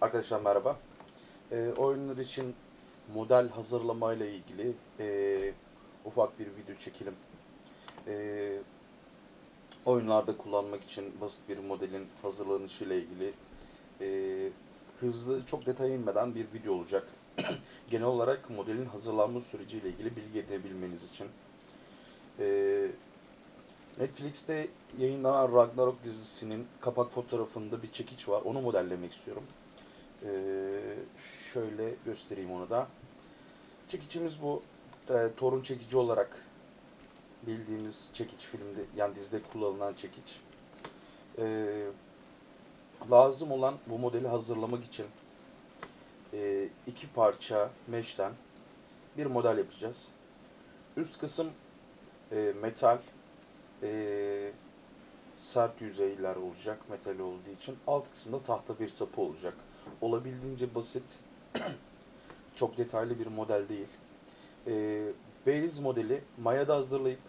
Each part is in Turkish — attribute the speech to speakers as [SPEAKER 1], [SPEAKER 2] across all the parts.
[SPEAKER 1] Arkadaşlar merhaba. Ee, oyunlar için model hazırlama ile ilgili ee, ufak bir video çekelim. Ee, oyunlarda kullanmak için basit bir modelin hazırlanışı ile ilgili ee, hızlı, çok detaya inmeden bir video olacak. Genel olarak modelin hazırlanma süreci ile ilgili bilgi edinebilmeniz için. Ee, Netflix'te yayınlanan Ragnarok dizisinin kapak fotoğrafında bir çekiç var. Onu modellemek istiyorum. Ee, şöyle göstereyim onu da. Çekiçimiz bu. Ee, torun çekici olarak bildiğimiz çekiç filmde yani dizide kullanılan çekiç. Ee, lazım olan bu modeli hazırlamak için e, iki parça mesh'ten bir model yapacağız. Üst kısım e, metal e, sert yüzeyler olacak metal olduğu için. Alt kısımda tahta bir sapı olacak. Olabildiğince basit, çok detaylı bir model değil. E, base modeli mayada hazırlayıp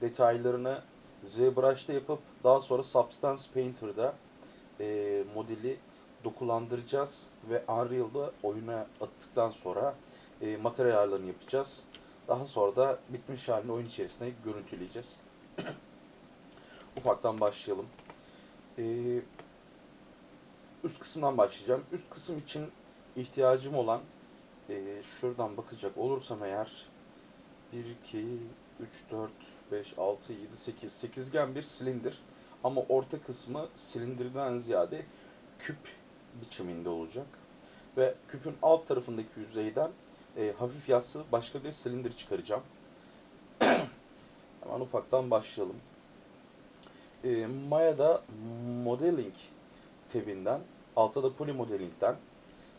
[SPEAKER 1] detaylarını ZBrush'ta yapıp daha sonra Substance Painter'da e, modeli dokulandıracağız ve Unreal'da oyuna attıktan sonra e, materyal ayarlarını yapacağız. Daha sonra da bitmiş halini oyun içerisinde görüntüleyeceğiz. Ufaktan başlayalım. Ee, üst kısımdan başlayacağım. Üst kısım için ihtiyacım olan e, şuradan bakacak olursam eğer 1, 2, 3, 4, 5, 6, 7, 8 sekizgen bir silindir. Ama orta kısmı silindirden ziyade küp biçiminde olacak. Ve küpün alt tarafındaki yüzeyden e, hafif yassı başka bir silindir çıkaracağım. Hemen ufaktan başlayalım. E, Maya'da Modeling tabinden, altta da Poly Modeling'den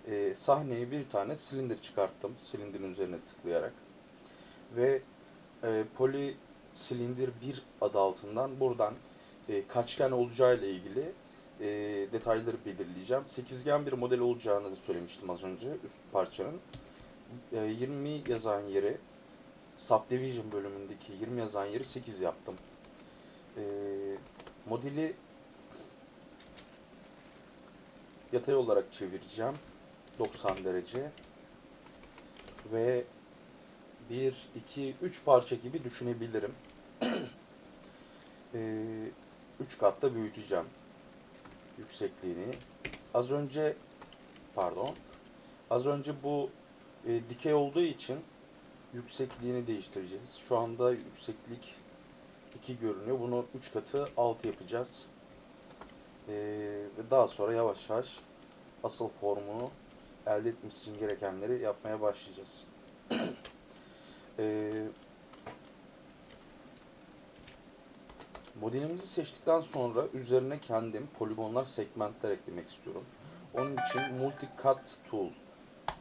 [SPEAKER 1] e, sahneye bir tane silindir çıkarttım. Silindirin üzerine tıklayarak. Ve e, Poly Silindir 1 adı altından buradan e, kaçgen olacağı ile ilgili e, detayları belirleyeceğim. Sekizgen bir model olacağını da söylemiştim az önce üst parçanın. E, 20 yazan yeri Subdivision bölümündeki 20 yazan yeri 8 yaptım. E, modeli yatay olarak çevireceğim. 90 derece. Ve 1, 2, 3 parça gibi düşünebilirim. 3 katta büyüteceğim yüksekliğini. Az önce pardon. Az önce bu e, dikey olduğu için yüksekliğini değiştireceğiz. Şu anda yükseklik 2 görünüyor. Bunu 3 katı 6 yapacağız. E, ve daha sonra yavaş yavaş asıl formunu elde etmesi için gerekenleri yapmaya başlayacağız. e, Modelimizi seçtikten sonra üzerine kendim poligonlar, segmentler eklemek istiyorum. Onun için Multi Cut Tool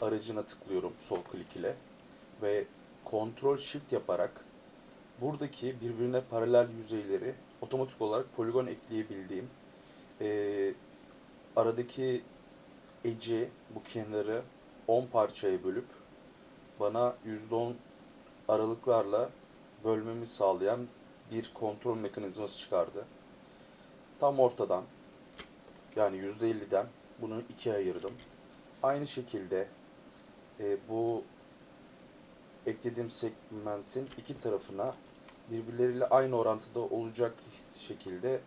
[SPEAKER 1] aracına tıklıyorum sol klik ile ve Ctrl Shift yaparak buradaki birbirine paralel yüzeyleri otomatik olarak poligon ekleyebildiğim e, aradaki eci bu kenarı 10 parçaya bölüp bana %10 aralıklarla bölmemi sağlayan bir kontrol mekanizması çıkardı. Tam ortadan yani %50'den bunu ikiye ayırdım. Aynı şekilde e, bu eklediğim segmentin iki tarafına birbirleriyle aynı orantıda olacak şekilde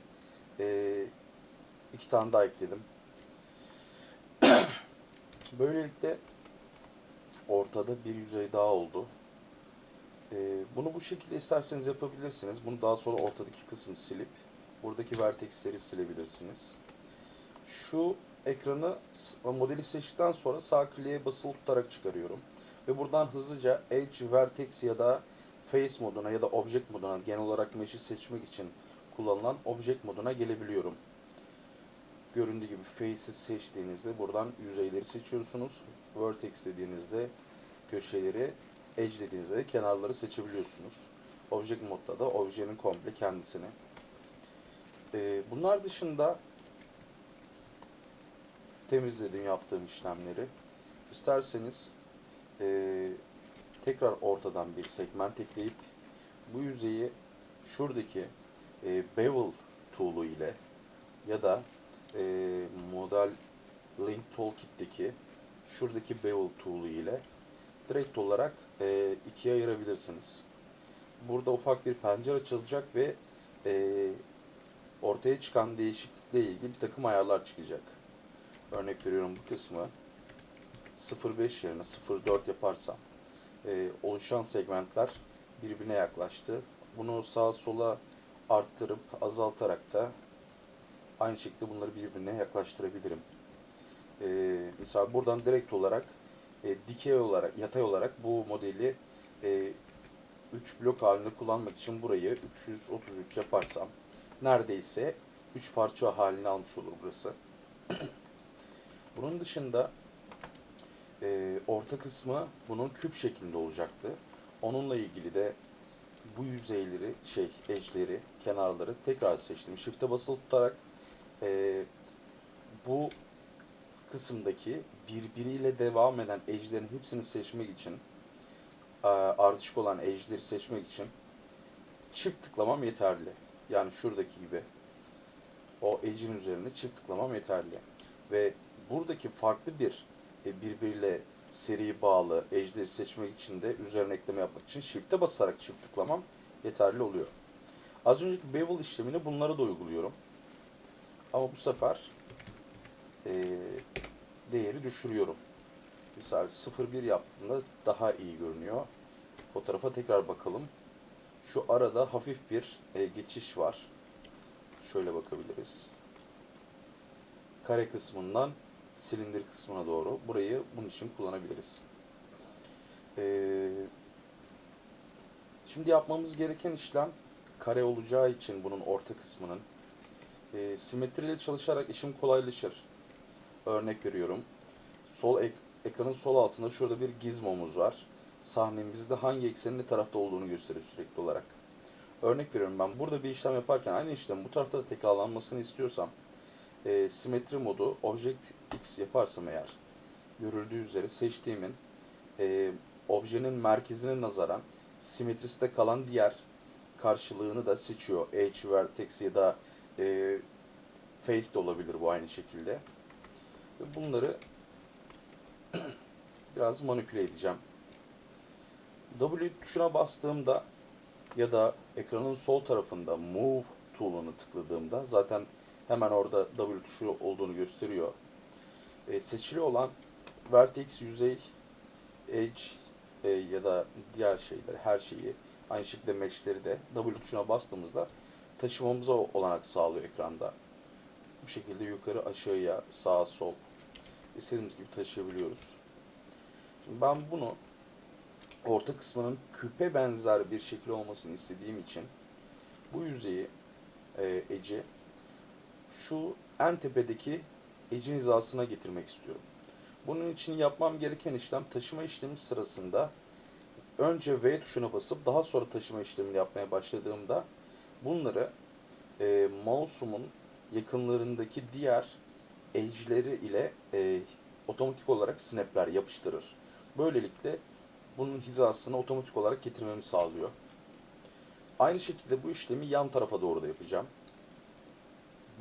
[SPEAKER 1] e, iki tane daha ekledim. Böylelikle ortada bir yüzey daha oldu. Ee, bunu bu şekilde isterseniz yapabilirsiniz. Bunu daha sonra ortadaki kısmı silip buradaki vertexleri silebilirsiniz. Şu ekranı modeli seçtikten sonra sağ kliğe basılı tutarak çıkarıyorum. Ve buradan hızlıca Edge, Vertex ya da Face moduna ya da Object moduna genel olarak mesh'i seçmek için kullanılan Object moduna gelebiliyorum. Göründüğü gibi Face'i seçtiğinizde buradan yüzeyleri seçiyorsunuz. Vertex dediğinizde köşeleri Edge dediğinizde kenarları seçebiliyorsunuz. Object modda da objenin komple kendisini. Ee, bunlar dışında temizledim yaptığım işlemleri. İsterseniz e, tekrar ortadan bir segment ekleyip bu yüzeyi şuradaki e, bevel tool'u ile ya da e, model Link Toolkit'teki şuradaki Bevel tool'u ile direkt olarak e, ikiye ayırabilirsiniz. Burada ufak bir pencere açılacak ve e, ortaya çıkan değişiklikle ilgili bir takım ayarlar çıkacak. Örnek veriyorum bu kısmı 0.5 yerine 0.4 yaparsam e, oluşan segmentler birbirine yaklaştı. Bunu sağa sola arttırıp azaltarak da aynı şekilde bunları birbirine yaklaştırabilirim. E, mesela buradan direkt olarak e, dikey olarak, yatay olarak bu modeli e, 3 blok halinde kullanmak için burayı 333 yaparsam neredeyse 3 parça halini almış olur burası. Bunun dışında e, orta kısmı bunun küp şeklinde olacaktı. Onunla ilgili de bu yüzeyleri, şey, edge'leri, kenarları tekrar seçtim. Shift'e basılı tutarak e, bu kısımdaki birbiriyle devam eden edge'lerin hepsini seçmek için e, ardışık olan edge'leri seçmek için çift tıklamam yeterli. Yani şuradaki gibi o edge'in üzerine çift tıklamam yeterli. Ve buradaki farklı bir e, birbiriyle seri bağlı edge'leri seçmek için de üzerine ekleme yapmak için shift'e basarak çift tıklamam yeterli oluyor. Az önceki bevel işlemini bunlara da uyguluyorum. Ama bu sefer e, değeri düşürüyorum. Misal 0.1 yaptığımda daha iyi görünüyor. Fotoğrafa tekrar bakalım. Şu arada hafif bir e, geçiş var. Şöyle bakabiliriz. Kare kısmından silindir kısmına doğru. Burayı bunun için kullanabiliriz. Ee, şimdi yapmamız gereken işlem kare olacağı için bunun orta kısmının e, simetriyle çalışarak işim kolaylaşır. Örnek veriyorum. Sol ek, ekranın sol altında şurada bir gizmomuz var. Sahnemizde hangi eksenin ne tarafta olduğunu gösteriyor sürekli olarak. Örnek veriyorum ben burada bir işlem yaparken aynı işlem bu tarafta da tekrarlanmasını istiyorsam e, simetri modu Object X yaparsam eğer görüldüğü üzere seçtiğimin e, objenin merkezine nazaran simetrisinde kalan diğer karşılığını da seçiyor. Edge, Vertex ya da e, Face de olabilir bu aynı şekilde. Ve bunları biraz manipüle edeceğim. W tuşuna bastığımda ya da ekranın sol tarafında Move tool'unu tıkladığımda zaten hemen orada W tuşu olduğunu gösteriyor. E, seçili olan Vertex, yüzey, Edge e, ya da diğer şeyleri, her şeyi aynı şekilde mesh'leri de W tuşuna bastığımızda taşımamıza olanak sağlıyor ekranda. Bu şekilde yukarı aşağıya, sağa sol istediğimiz gibi taşıyabiliyoruz. Şimdi ben bunu orta kısmının küpe benzer bir şekil olmasını istediğim için bu yüzeyi e, eci şu en tepedeki ecin hizasına getirmek istiyorum. Bunun için yapmam gereken işlem taşıma işlemi sırasında önce V tuşuna basıp daha sonra taşıma işlemini yapmaya başladığımda bunları e, mouse'umun yakınlarındaki diğer edge'leri ile e, otomatik olarak snapler yapıştırır. Böylelikle bunun hizasını otomatik olarak getirmemi sağlıyor. Aynı şekilde bu işlemi yan tarafa doğru da yapacağım.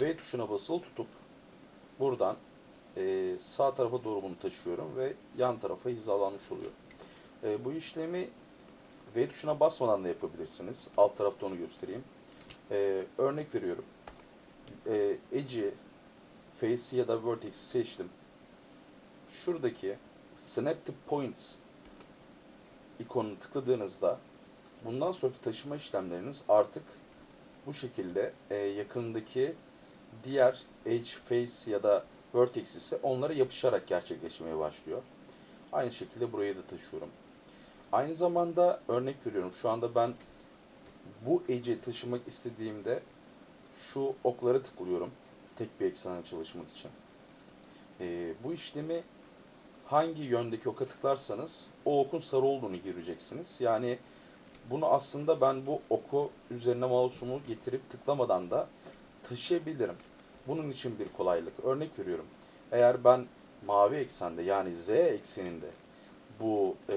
[SPEAKER 1] V tuşuna basılı tutup buradan e, sağ tarafa doğru bunu taşıyorum ve yan tarafa hizalanmış oluyor. E, bu işlemi V tuşuna basmadan da yapabilirsiniz. Alt tarafta onu göstereyim. E, örnek veriyorum. E, Edge'i, Face'i ya da Vertex'i seçtim. Şuradaki Snap to Points ikonunu tıkladığınızda bundan sonraki taşıma işlemleriniz artık bu şekilde e, yakındaki diğer Edge, Face ya da Vertex ise onlara yapışarak gerçekleşmeye başlıyor. Aynı şekilde buraya da taşıyorum. Aynı zamanda örnek veriyorum. Şu anda ben bu Edge'i taşımak istediğimde şu oklara tıklıyorum. Tek bir eksena çalışmak için. E, bu işlemi hangi yöndeki oka tıklarsanız o okun sarı olduğunu göreceksiniz. Yani bunu aslında ben bu oku üzerine mouse'umu getirip tıklamadan da taşıyabilirim. Bunun için bir kolaylık. Örnek veriyorum. Eğer ben mavi eksende yani Z ekseninde bu e,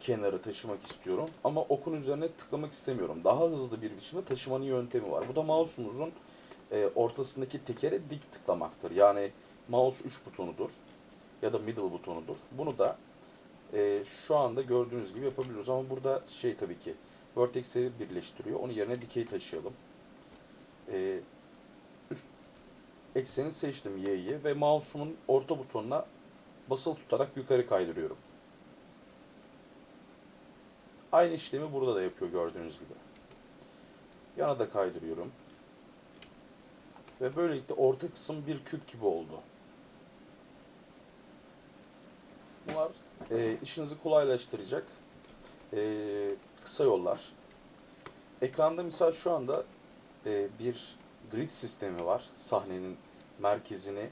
[SPEAKER 1] kenarı taşımak istiyorum ama okun üzerine tıklamak istemiyorum. Daha hızlı bir biçimde taşımanın yöntemi var. Bu da mouse'umuzun e, ortasındaki tekere dik tıklamaktır. Yani mouse 3 butonudur ya da middle butonudur. Bunu da e, şu anda gördüğünüz gibi yapabiliyoruz ama burada şey tabii ki vertexleri birleştiriyor. Onun yerine dikey taşıyalım. E, üst ekseni seçtim Y'yi ve mouse'umun orta butonuna basılı tutarak yukarı kaydırıyorum. Aynı işlemi burada da yapıyor gördüğünüz gibi. Yana da kaydırıyorum. Ve böylelikle orta kısım bir küp gibi oldu. Bunlar e, işinizi kolaylaştıracak e, kısa yollar. Ekranda misal şu anda e, bir grid sistemi var. Sahnenin merkezini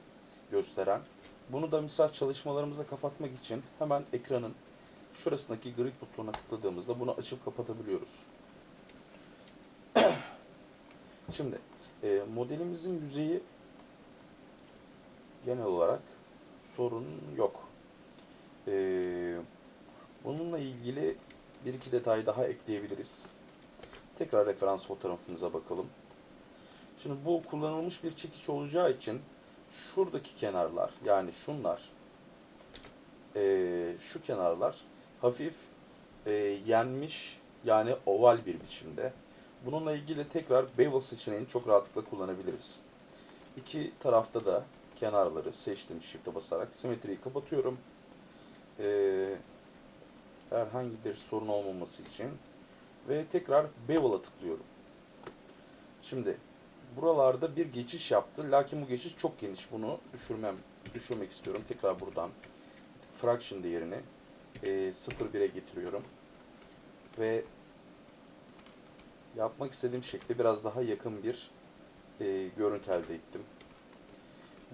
[SPEAKER 1] gösteren. Bunu da misal çalışmalarımızda kapatmak için hemen ekranın şurasındaki grid butonuna tıkladığımızda bunu açıp kapatabiliyoruz. Şimdi e, modelimizin yüzeyi genel olarak sorun yok. E, bununla ilgili bir iki detay daha ekleyebiliriz. Tekrar referans fotoğrafımıza bakalım. Şimdi bu kullanılmış bir çekiç olacağı için şuradaki kenarlar yani şunlar e, şu kenarlar hafif e, yenmiş yani oval bir biçimde. Bununla ilgili tekrar bevel seçeneğini çok rahatlıkla kullanabiliriz. İki tarafta da kenarları seçtim shift'e basarak simetriyi kapatıyorum. Ee, herhangi bir sorun olmaması için ve tekrar bevel'a tıklıyorum. Şimdi buralarda bir geçiş yaptı. Lakin bu geçiş çok geniş. Bunu düşürmem düşürmek istiyorum. Tekrar buradan fraction değerini e, 0.1'e getiriyorum. Ve yapmak istediğim şekle biraz daha yakın bir e, görüntü elde ettim.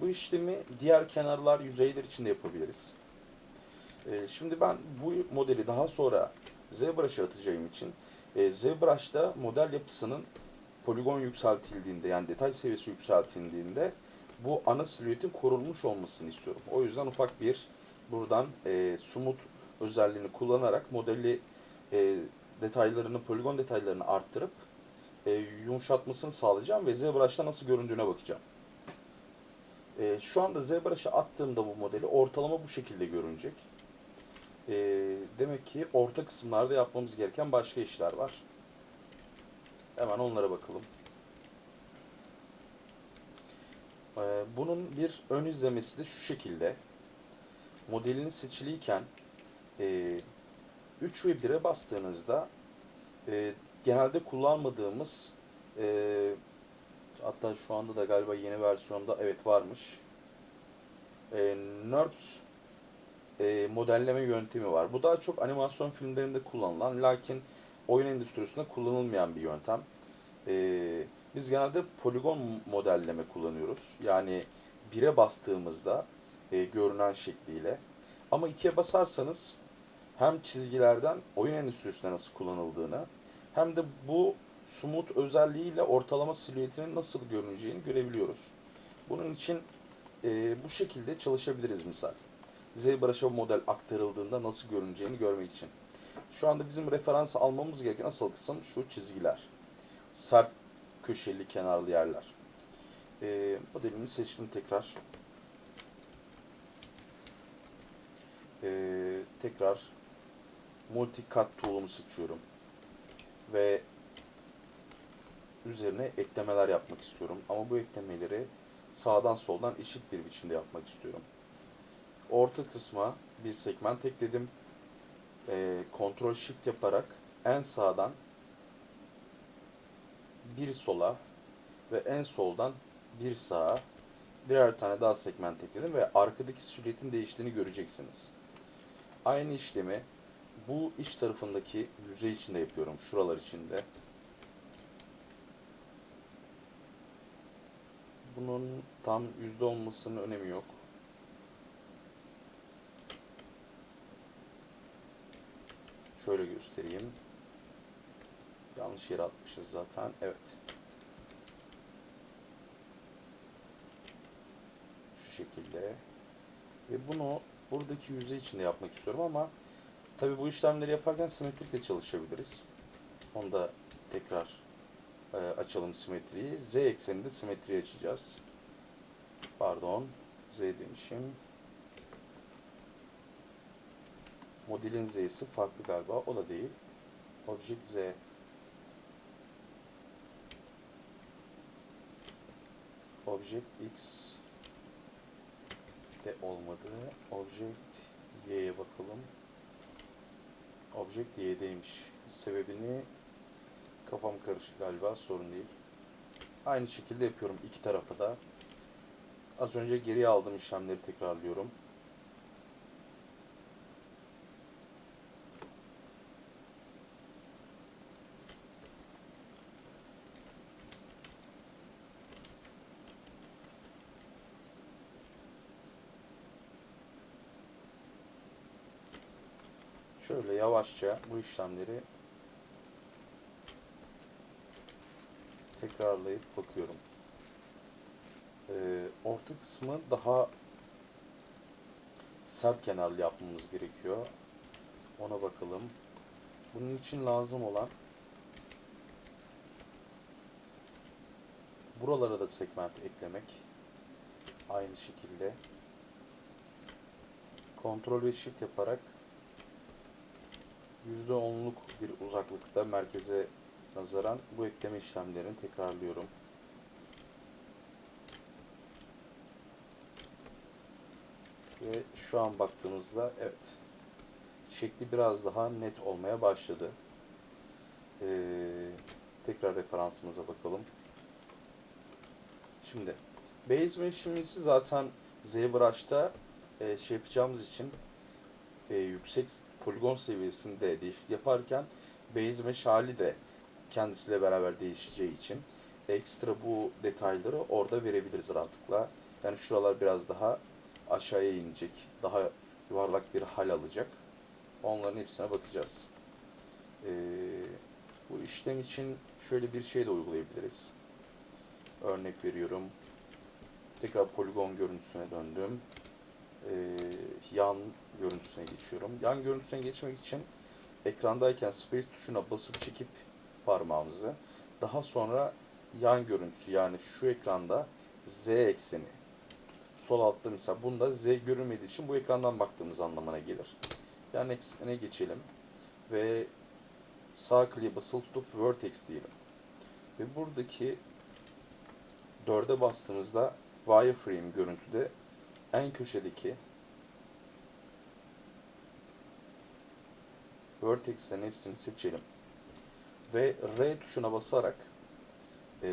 [SPEAKER 1] Bu işlemi diğer kenarlar, yüzeyler için de yapabiliriz. E, şimdi ben bu modeli daha sonra ZBrush'a atacağım için e, ZBrush'ta model yapısının poligon yükseltildiğinde yani detay seviyesi yükseltildiğinde bu ana silüetin korunmuş olmasını istiyorum. O yüzden ufak bir buradan e, smooth özelliğini kullanarak modeli e, detaylarını, poligon detaylarını arttırıp e, yumuşatmasını sağlayacağım ve ZBrush'ta nasıl göründüğüne bakacağım. E, şu anda ZBrush'a attığımda bu modeli ortalama bu şekilde görünecek. E, demek ki orta kısımlarda yapmamız gereken başka işler var. Hemen onlara bakalım. E, bunun bir ön izlemesi de şu şekilde. Modelini seçiliyken e, 3 ve 1'e bastığınızda e, genelde kullanmadığımız e, hatta şu anda da galiba yeni versiyonda evet varmış e, NURBS e, modelleme yöntemi var. Bu daha çok animasyon filmlerinde kullanılan lakin oyun endüstrisinde kullanılmayan bir yöntem. E, biz genelde poligon modelleme kullanıyoruz. Yani 1'e bastığımızda e, görünen şekliyle. Ama 2'ye basarsanız hem çizgilerden oyun endüstrisinde nasıl kullanıldığını hem de bu smooth özelliğiyle ortalama silüetinin nasıl görüneceğini görebiliyoruz. Bunun için e, bu şekilde çalışabiliriz misal. ZBrush'a model aktarıldığında nasıl görüneceğini görmek için. Şu anda bizim referans almamız gereken asıl kısım şu çizgiler. Sert köşeli kenarlı yerler. E, modelimi seçtim tekrar. E, tekrar multicut tool'umu seçiyorum. Ve üzerine eklemeler yapmak istiyorum. Ama bu eklemeleri sağdan soldan eşit bir biçimde yapmak istiyorum. Orta kısma bir segment ekledim. E, Ctrl Shift yaparak en sağdan bir sola ve en soldan bir sağa birer tane daha segment ekledim ve arkadaki silüetin değiştiğini göreceksiniz. Aynı işlemi bu iç tarafındaki yüzey içinde yapıyorum. Şuralar içinde. Bunun tam yüzde olmasının önemi yok. Şöyle göstereyim. Yanlış yere atmışız zaten. Evet. Şu şekilde. Ve bunu buradaki yüzey içinde yapmak istiyorum ama tabi bu işlemleri yaparken simetrikle çalışabiliriz. Onu da tekrar e, açalım simetriyi. Z ekseninde simetriyi açacağız. Pardon. Z demişim. Modelin Z'si farklı galiba. O da değil. Object Z. Object X de olmadı. Object Y'ye bakalım. Object Y'deymiş. Sebebini kafam karıştı galiba. Sorun değil. Aynı şekilde yapıyorum iki tarafa da. Az önce geriye aldığım işlemleri tekrarlıyorum. Şöyle yavaşça bu işlemleri tekrarlayıp bakıyorum. Ee, orta kısmı daha sert kenarlı yapmamız gerekiyor. Ona bakalım. Bunun için lazım olan buralara da segment eklemek. Aynı şekilde kontrol ve shift yaparak %10'luk bir uzaklıkta merkeze nazaran bu ekleme işlemlerini tekrarlıyorum. Ve şu an baktığımızda evet şekli biraz daha net olmaya başladı. Ee, tekrar referansımıza bakalım. Şimdi base mesh'imizi zaten ZBrush'ta e, şey yapacağımız için e, yüksek poligon seviyesinde değişiklik yaparken base mesh hali de kendisiyle beraber değişeceği için ekstra bu detayları orada verebiliriz rahatlıkla. Yani şuralar biraz daha aşağıya inecek. Daha yuvarlak bir hal alacak. Onların hepsine bakacağız. Ee, bu işlem için şöyle bir şey de uygulayabiliriz. Örnek veriyorum. Tekrar poligon görüntüsüne döndüm. Ee, yan görüntüsüne geçiyorum. Yan görüntüsüne geçmek için ekrandayken space tuşuna basıp çekip parmağımızı daha sonra yan görüntüsü yani şu ekranda z ekseni sol altta mesela bunda z görünmediği için bu ekrandan baktığımız anlamına gelir. Yan eksene geçelim ve sağ kliğe basılı tutup vertex diyelim. Ve buradaki dörde bastığımızda wireframe görüntüde en köşedeki vertexlerin hepsini seçelim. Ve R tuşuna basarak e,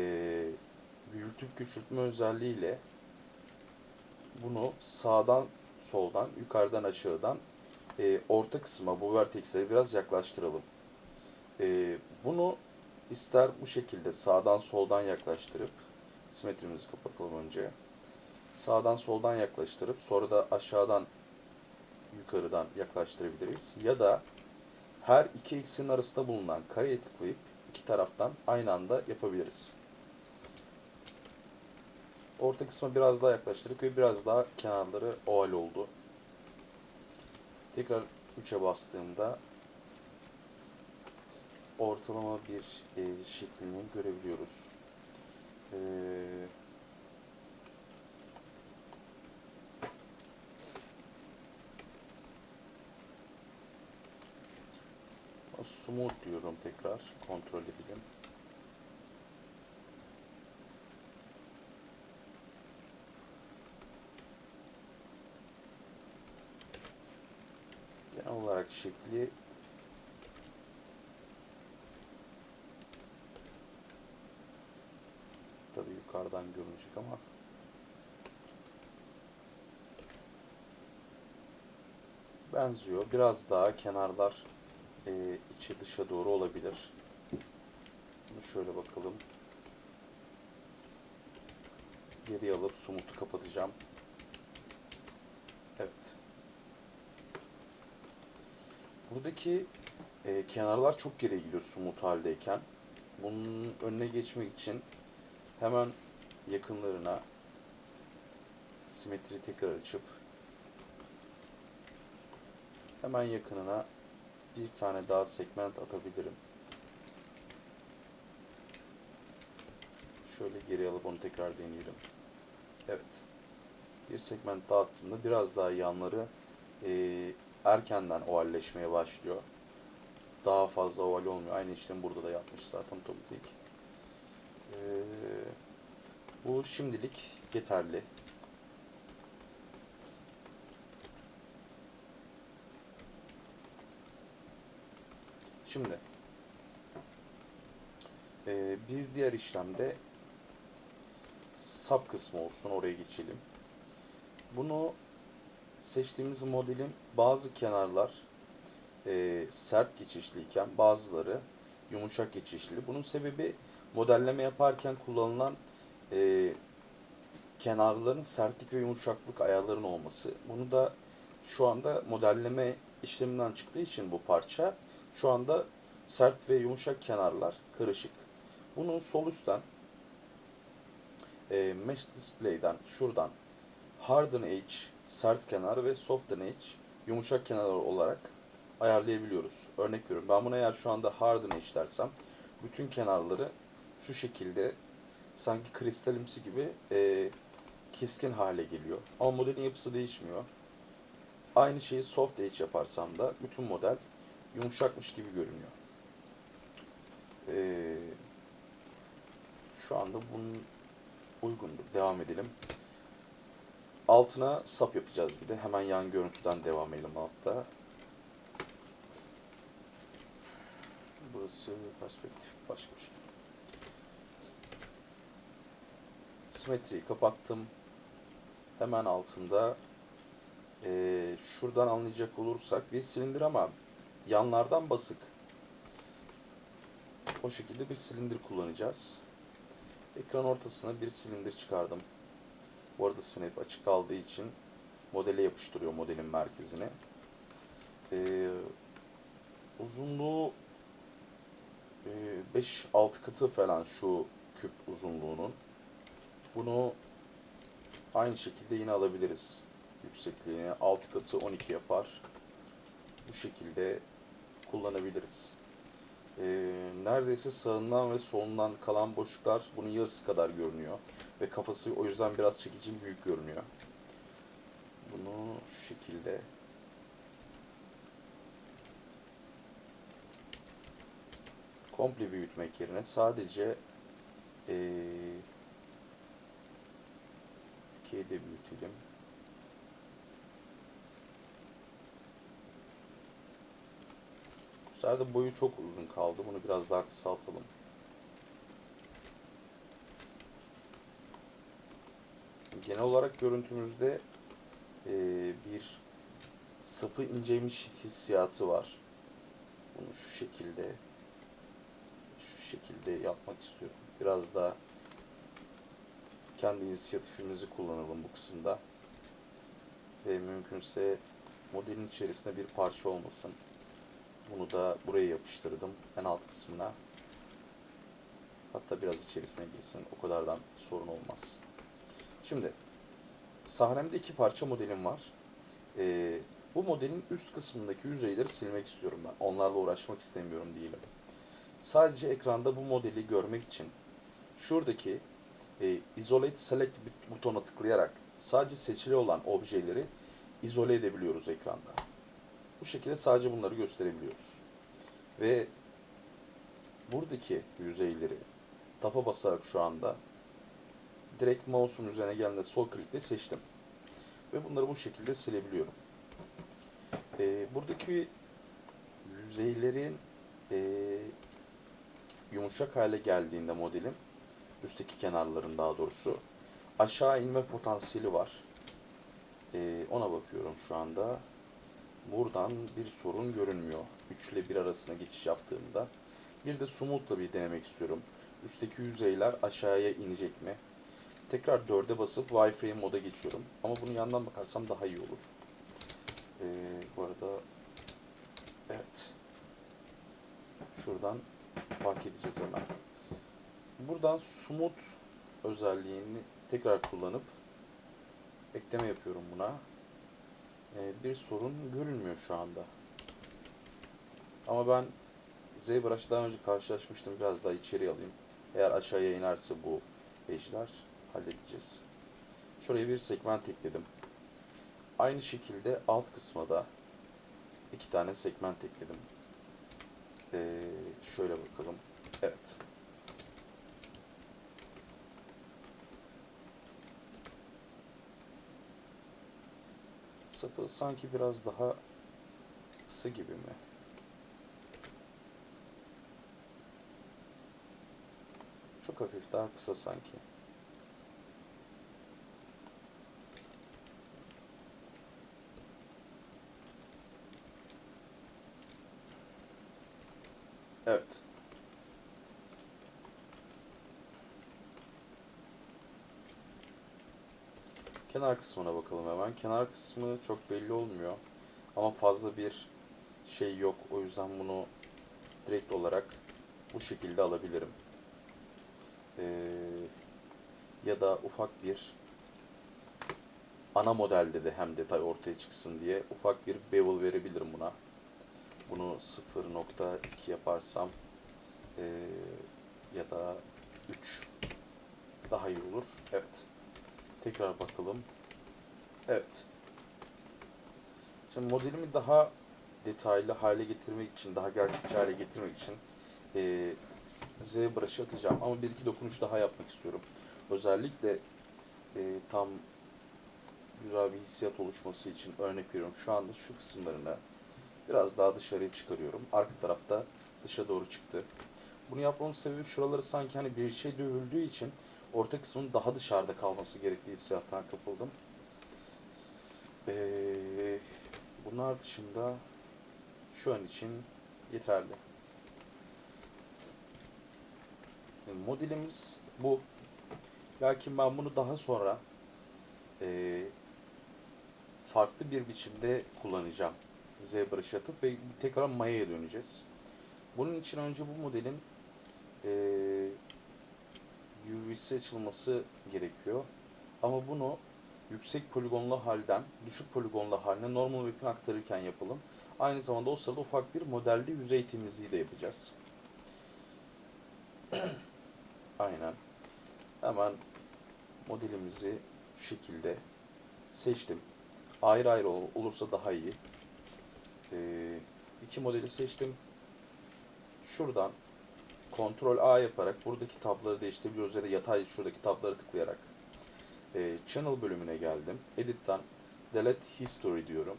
[SPEAKER 1] büyütüp küçültme özelliğiyle bunu sağdan soldan yukarıdan aşağıdan e, orta kısma bu vertexleri biraz yaklaştıralım. E, bunu ister bu şekilde sağdan soldan yaklaştırıp simetrimizi kapatalım önce. Sağdan soldan yaklaştırıp sonra da aşağıdan yukarıdan yaklaştırabiliriz. Ya da her iki eksenin arasında bulunan kareye tıklayıp iki taraftan aynı anda yapabiliriz. Orta kısma biraz daha yaklaştırdık ve biraz daha kenarları oval oldu. Tekrar 3'e bastığımda ortalama bir e, şeklini görebiliyoruz. Ee, smooth diyorum tekrar kontrol edelim. Genel olarak şekli tabi yukarıdan görünecek ama benziyor. Biraz daha kenarlar e, içi dışa doğru olabilir. Bunu şöyle bakalım. Geri alıp sumutu kapatacağım. Evet. Buradaki e, kenarlar çok geriye gidiyor sumut haldeyken. Bunun önüne geçmek için hemen yakınlarına simetri tekrar açıp hemen yakınına bir tane daha segment atabilirim. Şöyle geri alıp onu tekrar deneyelim. Evet. bir segment dağıttığımda biraz daha yanları e, erkenden ovalleşmeye başlıyor. Daha fazla oval olmuyor. Aynı işlemi burada da yapmış zaten otomatik. E, bu şimdilik yeterli. Şimdi e, bir diğer işlemde sap kısmı olsun oraya geçelim. Bunu seçtiğimiz modelin bazı kenarlar e, sert geçişliyken bazıları yumuşak geçişli. Bunun sebebi modelleme yaparken kullanılan e, kenarların sertlik ve yumuşaklık ayarların olması. Bunu da şu anda modelleme işleminden çıktığı için bu parça şu anda sert ve yumuşak kenarlar karışık. Bunun sol üstten e, Mesh Display'den şuradan Harden Edge sert kenar ve Soften Edge yumuşak kenar olarak ayarlayabiliyoruz. Örnek veriyorum. Ben buna eğer şu anda Harden Edge dersem bütün kenarları şu şekilde sanki kristalimsi gibi e, keskin hale geliyor. Ama modelin yapısı değişmiyor. Aynı şeyi Soft Edge yaparsam da bütün model yumuşakmış gibi görünüyor. Ee, şu anda bunun uygundur. Devam edelim. Altına sap yapacağız bir de. Hemen yan görüntüden devam edelim altta. Burası perspektif başka bir şey. Simetriyi kapattım. Hemen altında ee, şuradan anlayacak olursak bir silindir ama yanlardan basık. O şekilde bir silindir kullanacağız. Ekran ortasına bir silindir çıkardım. Bu arada snap açık kaldığı için modele yapıştırıyor modelin merkezine. Ee, uzunluğu e, 5-6 katı falan şu küp uzunluğunun. Bunu aynı şekilde yine alabiliriz. Yüksekliğini 6 katı 12 yapar. Bu şekilde kullanabiliriz. Ee, neredeyse sağından ve solundan kalan boşluklar bunun yarısı kadar görünüyor. Ve kafası o yüzden biraz çekici büyük görünüyor. Bunu şu şekilde komple büyütmek yerine sadece ee, ikiye de büyütelim. Sefer de boyu çok uzun kaldı. Bunu biraz daha kısaltalım. Genel olarak görüntümüzde e, bir sapı inceymiş hissiyatı var. Bunu şu şekilde şu şekilde yapmak istiyorum. Biraz daha kendi inisiyatifimizi kullanalım bu kısımda. Ve mümkünse modelin içerisinde bir parça olmasın. Bunu da buraya yapıştırdım en alt kısmına. Hatta biraz içerisine girsin. O kadardan sorun olmaz. Şimdi sahnemde iki parça modelim var. Ee, bu modelin üst kısmındaki yüzeyleri silmek istiyorum ben. Onlarla uğraşmak istemiyorum diyelim. Sadece ekranda bu modeli görmek için şuradaki e, Isolate Select butona tıklayarak sadece seçili olan objeleri izole edebiliyoruz ekranda. Bu şekilde sadece bunları gösterebiliyoruz. Ve buradaki yüzeyleri tapa basarak şu anda direkt mouse'um üzerine geldiğinde sol klikle seçtim. Ve bunları bu şekilde silebiliyorum. Ee, buradaki yüzeylerin e, yumuşak hale geldiğinde modelin üstteki kenarların daha doğrusu aşağı inme potansiyeli var. Ee, ona bakıyorum şu anda. Buradan bir sorun görünmüyor. 3 ile 1 arasında geçiş yaptığımda. Bir de smooth'la bir denemek istiyorum. Üstteki yüzeyler aşağıya inecek mi? Tekrar 4'e basıp wireframe moda geçiyorum. Ama bunu yandan bakarsam daha iyi olur. Ee, bu arada evet. Şuradan fark edeceğiz hemen. Buradan smooth özelliğini tekrar kullanıp ekleme yapıyorum buna. Ee, bir sorun görünmüyor şu anda. Ama ben ZBrush daha önce karşılaşmıştım. Biraz daha içeri alayım. Eğer aşağıya inerse bu ejder halledeceğiz. Şuraya bir segment ekledim. Aynı şekilde alt kısma da iki tane segment ekledim. Ee, şöyle bakalım. Evet. Sapı sanki biraz daha kısa gibi mi? Çok hafif daha kısa sanki. Evet. Kenar kısmına bakalım hemen. Kenar kısmı çok belli olmuyor. Ama fazla bir şey yok. O yüzden bunu direkt olarak bu şekilde alabilirim. Ee, ya da ufak bir ana modelde de hem detay ortaya çıksın diye ufak bir bevel verebilirim buna. Bunu 0.2 yaparsam ee, ya da 3 daha iyi olur. Evet. Tekrar bakalım. Evet. Şimdi modelimi daha detaylı hale getirmek için, daha gerçekçi hale getirmek için e, Z brush'ı atacağım. Ama bir iki dokunuş daha yapmak istiyorum. Özellikle e, tam güzel bir hissiyat oluşması için örnek veriyorum. Şu anda şu kısımlarını biraz daha dışarıya çıkarıyorum. Arka tarafta dışa doğru çıktı. Bunu yapmamın sebebi şuraları sanki hani bir şey dövüldüğü için orta kısmın daha dışarıda kalması gerektiği hissiyattan kapıldım. Ee, bunlar dışında şu an için yeterli. Modelimiz bu. Lakin ben bunu daha sonra e, farklı bir biçimde kullanacağım. ZBrush atıp ve tekrar Maya'ya döneceğiz. Bunun için önce bu modelin e, UV'si açılması gerekiyor. Ama bunu yüksek poligonlu halden düşük poligonlu haline normal map'ine aktarırken yapalım. Aynı zamanda o sırada ufak bir modelde yüzey temizliği de yapacağız. Aynen. Hemen modelimizi şu şekilde seçtim. Ayrı ayrı ol- olursa daha iyi. Ee, iki modeli seçtim. Şuradan Ctrl A yaparak buradaki tabları değiştirebiliyoruz ya da yatay şuradaki tabları tıklayarak e, Channel bölümüne geldim. Edit'ten Delete History diyorum.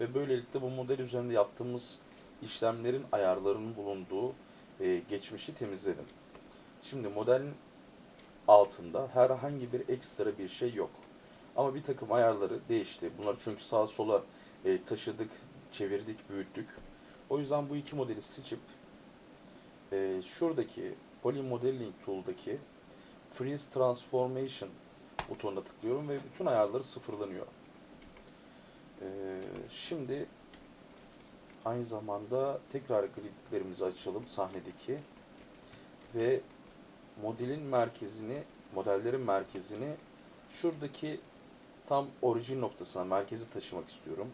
[SPEAKER 1] Ve böylelikle bu model üzerinde yaptığımız işlemlerin ayarlarının bulunduğu e, geçmişi temizledim. Şimdi modelin altında herhangi bir ekstra bir şey yok. Ama bir takım ayarları değişti. Bunları çünkü sağa sola e, taşıdık, çevirdik, büyüttük. O yüzden bu iki modeli seçip e, şuradaki Poly Modeling Tool'daki Freeze Transformation butonuna tıklıyorum ve bütün ayarları sıfırlanıyor. E, şimdi aynı zamanda tekrar gridlerimizi açalım sahnedeki ve modelin merkezini, modellerin merkezini şuradaki tam orijin noktasına, merkezi taşımak istiyorum.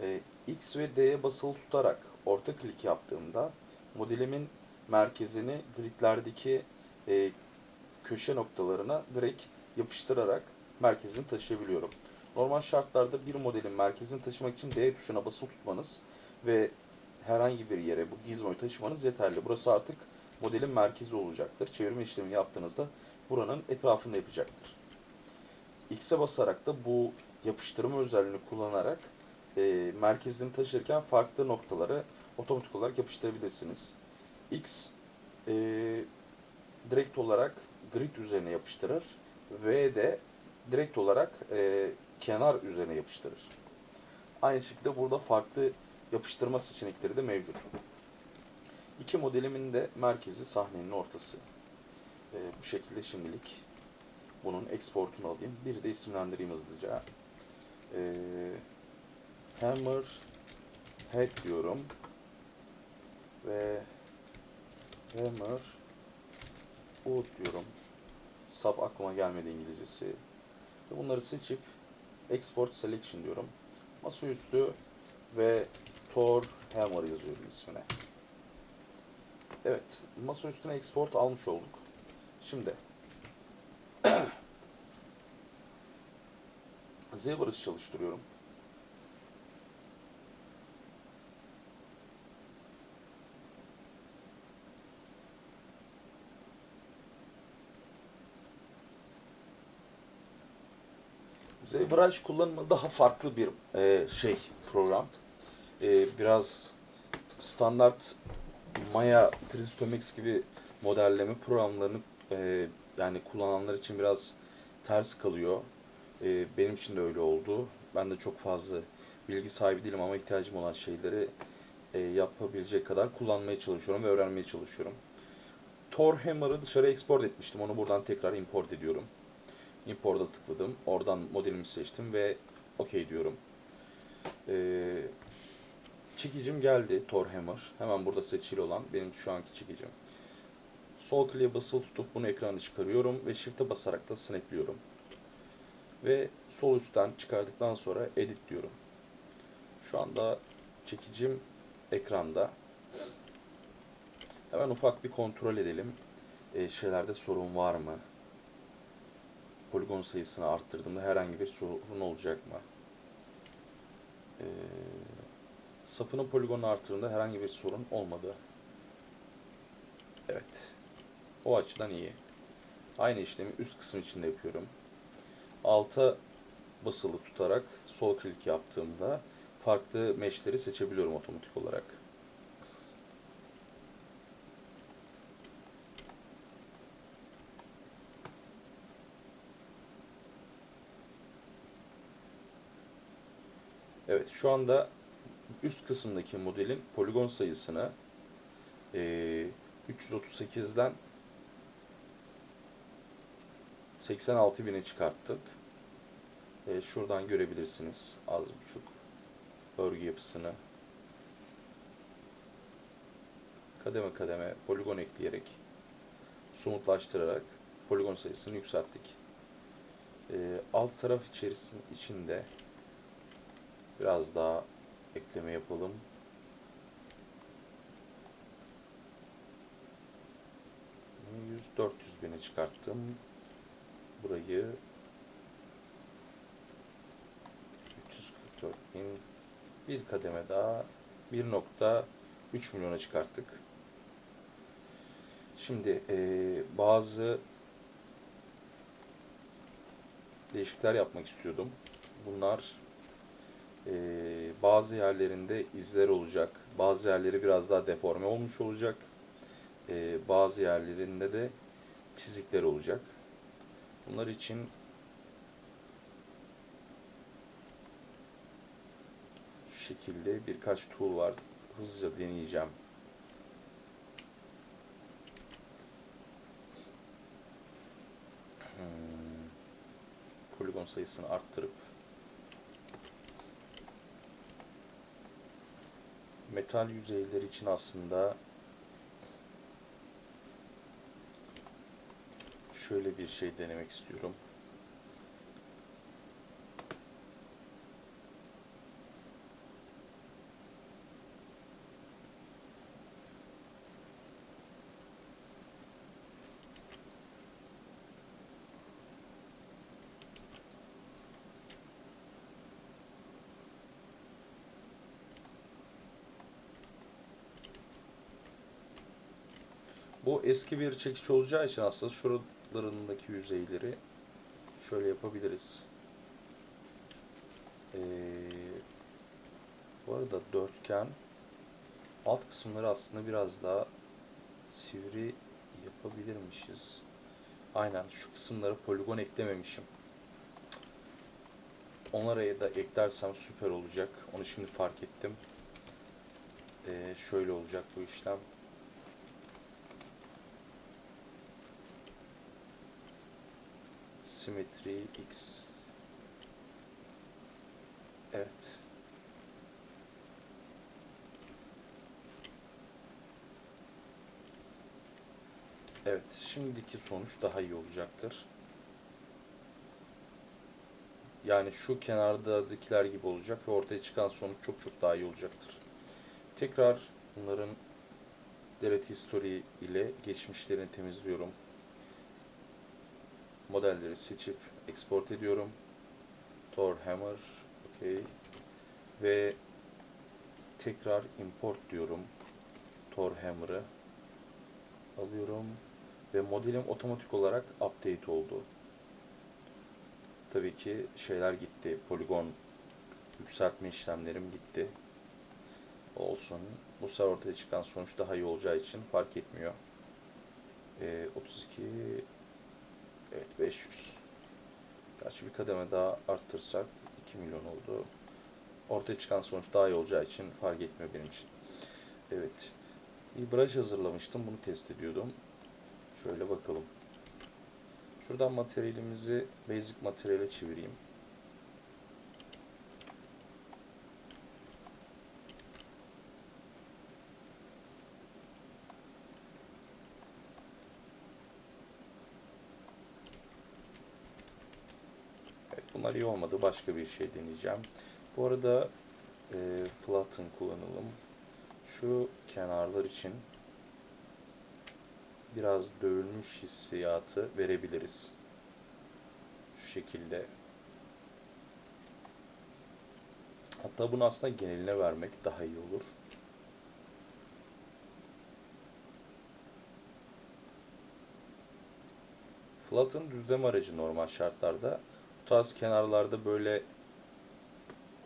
[SPEAKER 1] E, X ve D'ye basılı tutarak orta klik yaptığımda modelimin merkezini gridlerdeki e, köşe noktalarına direkt yapıştırarak merkezini taşıyabiliyorum. Normal şartlarda bir modelin merkezini taşımak için D tuşuna basılı tutmanız ve herhangi bir yere bu gizmoyu taşımanız yeterli. Burası artık modelin merkezi olacaktır. Çevirme işlemi yaptığınızda buranın etrafında yapacaktır. X'e basarak da bu yapıştırma özelliğini kullanarak e, merkezini taşırken farklı noktaları otomatik olarak yapıştırabilirsiniz. X e, direkt olarak grid üzerine yapıştırır. V de direkt olarak e, kenar üzerine yapıştırır. Aynı şekilde burada farklı yapıştırma seçenekleri de mevcut. İki modelimin de merkezi sahnenin ortası. E, bu şekilde şimdilik bunun exportunu alayım. Bir de isimlendireyim hızlıca. E, hammer head diyorum. Ve hammer wood diyorum. Sub aklıma gelmedi İngilizcesi. Ve bunları seçip export selection diyorum. Masaüstü ve Thor Hammer yazıyorum ismine. Evet, masa üstüne export almış olduk. Şimdi ZBrush çalıştırıyorum. ZBrush kullanımı daha farklı bir e, şey program. E, biraz standart Maya 3ds Max gibi modelleme programlarını e, yani kullananlar için biraz ters kalıyor. E, benim için de öyle oldu. Ben de çok fazla bilgi sahibi değilim ama ihtiyacım olan şeyleri e, yapabilecek kadar kullanmaya çalışıyorum ve öğrenmeye çalışıyorum. Tor Hammer'ı dışarı export etmiştim. Onu buradan tekrar import ediyorum. Import'a tıkladım. Oradan modelimi seçtim ve OK diyorum. Ee, çekicim geldi Tor Hammer. Hemen burada seçili olan benim şu anki çekicim. Sol kliğe basılı tutup bunu ekrana çıkarıyorum ve Shift'e basarak da snapliyorum. Ve sol üstten çıkardıktan sonra edit diyorum. Şu anda çekicim ekranda. Hemen ufak bir kontrol edelim. Ee, şeylerde sorun var mı? Poligon sayısını arttırdığımda herhangi bir sorun olacak mı? Ee, sapının poligonu arttırdığında herhangi bir sorun olmadı. Evet. O açıdan iyi. Aynı işlemi üst kısım içinde yapıyorum. Alta basılı tutarak sol klik yaptığımda farklı meshleri seçebiliyorum otomatik olarak. Evet şu anda üst kısımdaki modelin poligon sayısını e, 338'den 86.000'e çıkarttık. E, şuradan görebilirsiniz az buçuk örgü yapısını. Kademe kademe poligon ekleyerek somutlaştırarak poligon sayısını yükselttik. E, alt taraf içerisinin içinde Biraz daha ekleme yapalım. Yüz dört yüz bine çıkarttım. Burayı 344 bin bir kademe daha 1.3 milyona çıkarttık. Şimdi e, bazı değişiklikler yapmak istiyordum. Bunlar e, bazı yerlerinde izler olacak. Bazı yerleri biraz daha deforme olmuş olacak. E, bazı yerlerinde de çizikler olacak. Bunlar için şu şekilde birkaç tool var. Hızlıca deneyeceğim. Hmm. Poligon sayısını arttırıp metal yüzeyler için aslında şöyle bir şey denemek istiyorum. Bu eski bir çekiç olacağı için aslında şuralarındaki yüzeyleri şöyle yapabiliriz. Ee, bu arada dörtgen alt kısımları aslında biraz daha sivri yapabilirmişiz. Aynen şu kısımlara poligon eklememişim. Onlara da eklersem süper olacak. Onu şimdi fark ettim. Ee, şöyle olacak bu işlem. Simetri x. Evet. Evet şimdiki sonuç daha iyi olacaktır. Yani şu kenardakiler gibi olacak ve ortaya çıkan sonuç çok çok daha iyi olacaktır. Tekrar bunların delete history ile geçmişlerini temizliyorum modelleri seçip export ediyorum. Thor Hammer. Okey. Ve tekrar import diyorum. Thor Hammer'ı alıyorum ve modelim otomatik olarak update oldu. Tabii ki şeyler gitti. Poligon yükseltme işlemlerim gitti. Olsun. Bu sefer ortaya çıkan sonuç daha iyi olacağı için fark etmiyor. Ee, 32 Evet 500. Gerçi bir kademe daha arttırsak 2 milyon oldu. Ortaya çıkan sonuç daha iyi olacağı için fark etmiyor benim için. Evet. Bir brush hazırlamıştım. Bunu test ediyordum. Şöyle bakalım. Şuradan materyalimizi basic materyale çevireyim. Evet, bunlar iyi olmadı. Başka bir şey deneyeceğim. Bu arada e, flatten kullanalım. Şu kenarlar için biraz dövülmüş hissiyatı verebiliriz. Şu şekilde. Hatta bunu aslında geneline vermek daha iyi olur. Flat'ın düzleme aracı normal şartlarda. Bu tarz kenarlarda böyle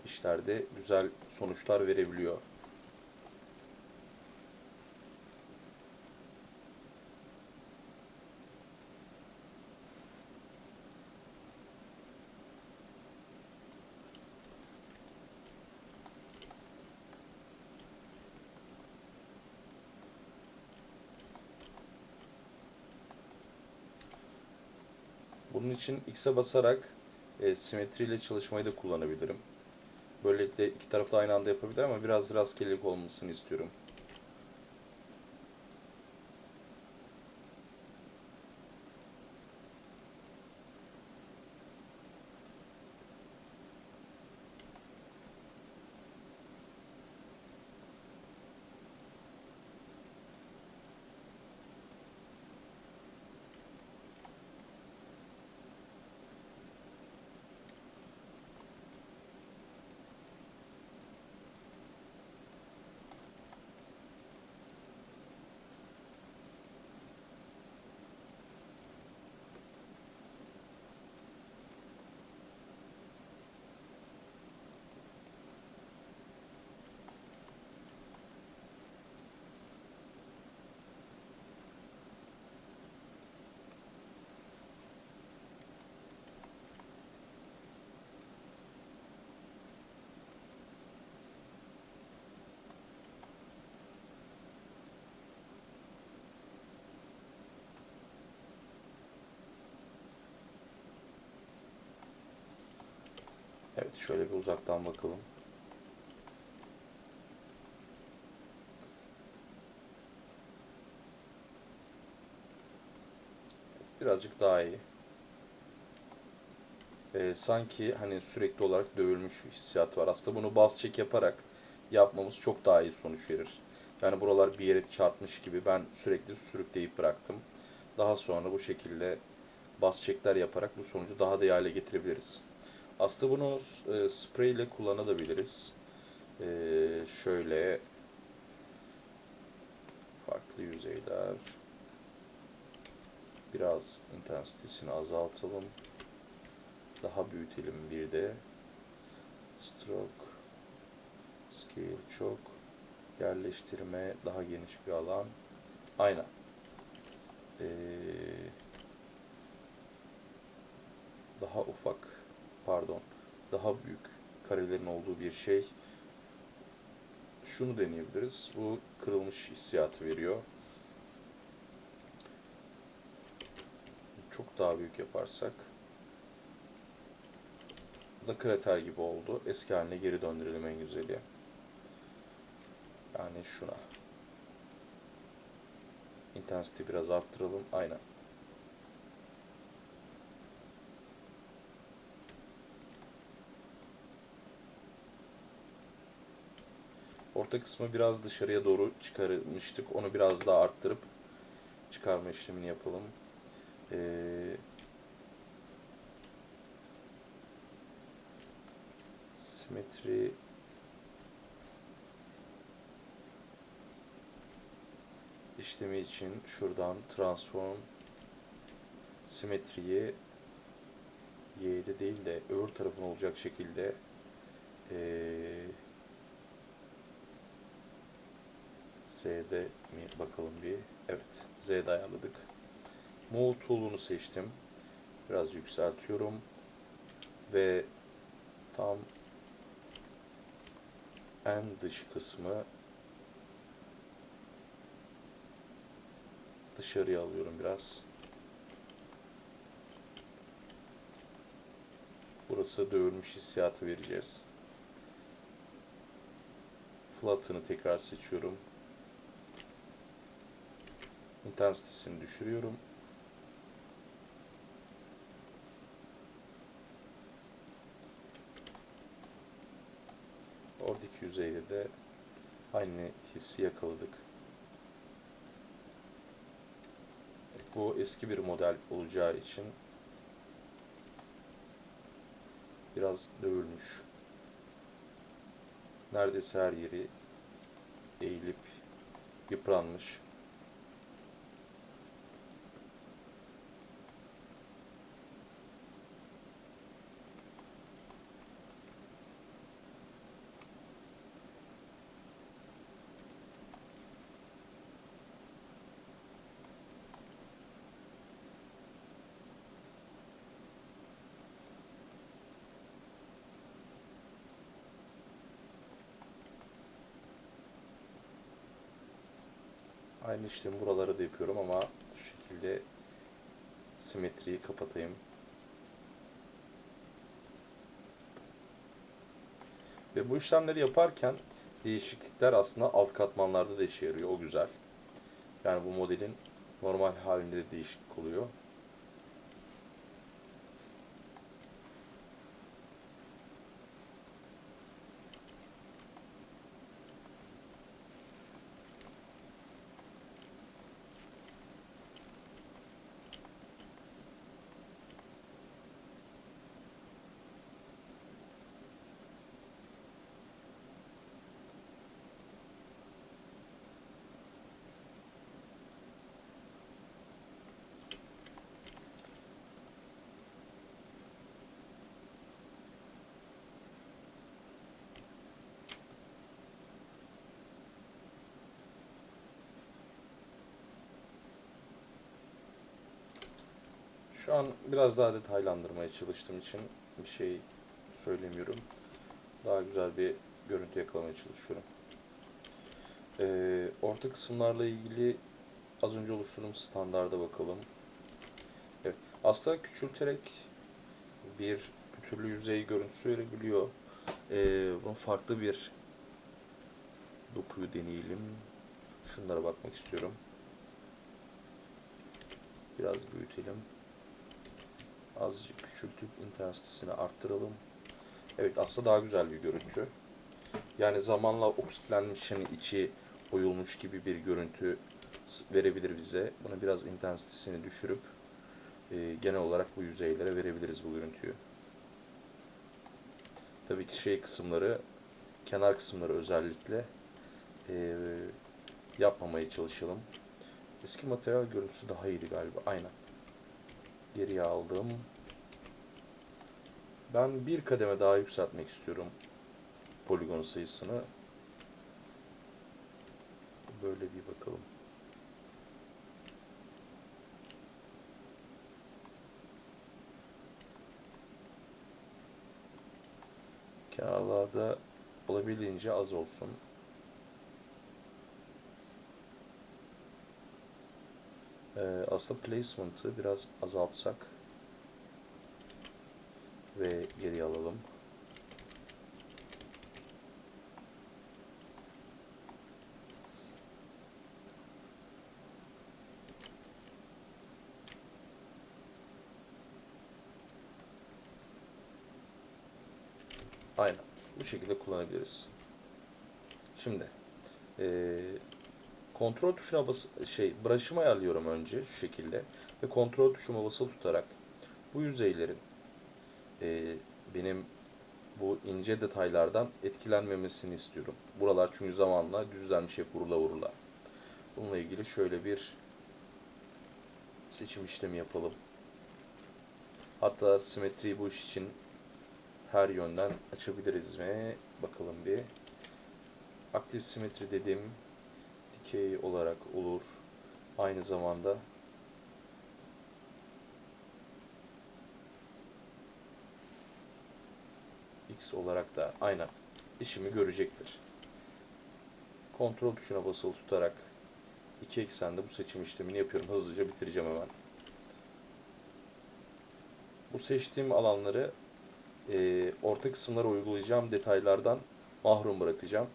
[SPEAKER 1] işlerde güzel sonuçlar verebiliyor. Bunun için X'e basarak e, simetriyle çalışmayı da kullanabilirim. Böylelikle iki tarafta aynı anda yapabilir ama biraz rastgelelik olmasını istiyorum. Evet şöyle bir uzaktan bakalım. Birazcık daha iyi. Ee, sanki hani sürekli olarak dövülmüş hissiyat var. Aslında bunu bas çek yaparak yapmamız çok daha iyi sonuç verir. Yani buralar bir yere çarpmış gibi ben sürekli sürükleyip bıraktım. Daha sonra bu şekilde bas çekler yaparak bu sonucu daha da hale getirebiliriz. Aslında bunu e, sprey ile kullanabiliriz. E, şöyle farklı yüzeyler biraz intensitesini azaltalım. Daha büyütelim bir de. Stroke scale çok yerleştirme daha geniş bir alan. Aynen. Ee, daha ufak pardon daha büyük karelerin olduğu bir şey. Şunu deneyebiliriz. Bu kırılmış hissiyatı veriyor. Çok daha büyük yaparsak bu da krater gibi oldu. Eski haline geri döndürelim en güzeli. Yani şuna. Intensity biraz arttıralım. Aynen. Orta kısmı biraz dışarıya doğru çıkarmıştık. Onu biraz daha arttırıp çıkarma işlemini yapalım. Ee, simetri işlemi için şuradan transform simetriyi y'de değil de öbür tarafın olacak şekilde eee Z'de mi bakalım bir. Evet, Z'de ayarladık. Move tool'unu seçtim. Biraz yükseltiyorum. Ve tam en dış kısmı dışarıya alıyorum biraz. Burası dövülmüş hissiyatı vereceğiz. Flatten'ı tekrar seçiyorum. Intensity'sini düşürüyorum. Oradaki yüzeyde de aynı hissi yakaladık. Bu eski bir model olacağı için biraz dövülmüş. Neredeyse her yeri eğilip yıpranmış. Aynı işlemi buraları da yapıyorum ama şu şekilde simetriyi kapatayım. Ve bu işlemleri yaparken değişiklikler aslında alt katmanlarda da işe yarıyor. O güzel. Yani bu modelin normal halinde de değişiklik oluyor. Şu an biraz daha detaylandırmaya çalıştığım için bir şey söylemiyorum. Daha güzel bir görüntü yakalamaya çalışıyorum. Ee, orta kısımlarla ilgili az önce oluşturduğum standarda bakalım. Evet, aslında küçülterek bir pütürlü yüzey görüntüsü verebiliyor. Ee, bunun farklı bir dokuyu deneyelim. Şunlara bakmak istiyorum. Biraz büyütelim. Azıcık küçültüp intensitesini arttıralım. Evet aslında daha güzel bir görüntü. Yani zamanla oksitlenmiş hani içi oyulmuş gibi bir görüntü verebilir bize. Bunu biraz intensitesini düşürüp e, genel olarak bu yüzeylere verebiliriz bu görüntüyü. Tabii ki şey kısımları, kenar kısımları özellikle e, yapmamaya çalışalım. Eski materyal görüntüsü daha iyiydi galiba. Aynen. Geriye aldım. Ben bir kademe daha yükseltmek istiyorum poligon sayısını. Böyle bir bakalım. Kenarlarda olabildiğince az olsun. Aslında placement'ı biraz azaltsak ve geri alalım. Aynen. Bu şekilde kullanabiliriz. Şimdi eee, kontrol tuşuna bas şey brush'ımı ayarlıyorum önce şu şekilde ve kontrol tuşuma basılı tutarak bu yüzeylerin eee, benim bu ince detaylardan etkilenmemesini istiyorum. Buralar çünkü zamanla düzlenmiş hep vurula vurula. Bununla ilgili şöyle bir seçim işlemi yapalım. Hatta simetriyi bu iş için her yönden açabiliriz mi? Bakalım bir. Aktif simetri dediğim dikey olarak olur. Aynı zamanda X olarak da aynen işimi görecektir. Kontrol tuşuna basılı tutarak iki eksende bu seçim işlemini yapıyorum. Hızlıca bitireceğim hemen. Bu seçtiğim alanları e, orta kısımlara uygulayacağım detaylardan mahrum bırakacağım.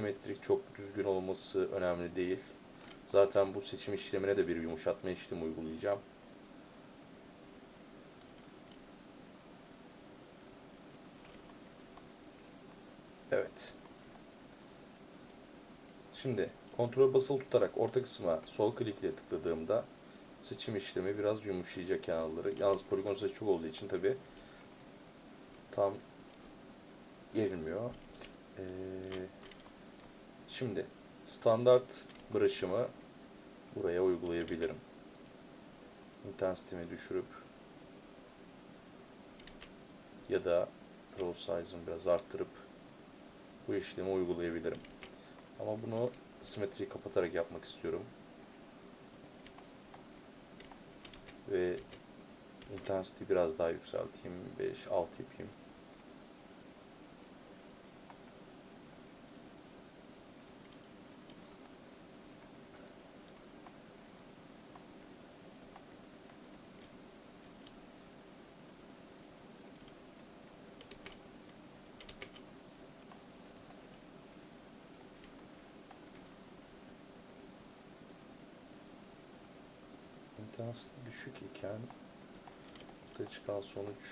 [SPEAKER 1] Çok simetrik, çok düzgün olması önemli değil. Zaten bu seçim işlemine de bir yumuşatma işlemi uygulayacağım. Evet. Şimdi kontrol basılı tutarak orta kısma sol klikle tıkladığımda seçim işlemi biraz yumuşayacak kenarları. Yalnız poligon sayısı çok olduğu için tabi tam gelmiyor. Ee, şimdi standart brush'ımı buraya uygulayabilirim. Intensity'mi düşürüp ya da draw size'ımı biraz arttırıp bu işlemi uygulayabilirim. Ama bunu simetriyi kapatarak yapmak istiyorum. Ve intensity biraz daha yükselteyim. 5, 6 yapayım. İntensity düşük iken ortaya çıkan sonuç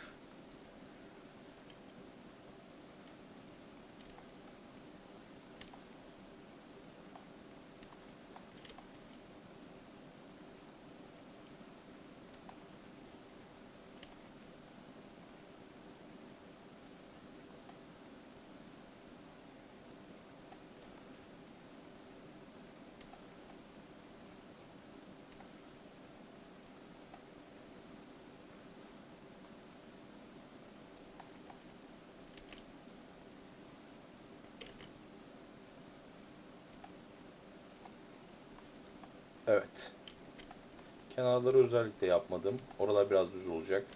[SPEAKER 1] Evet. Kenarları özellikle yapmadım. Oralar biraz düz olacak.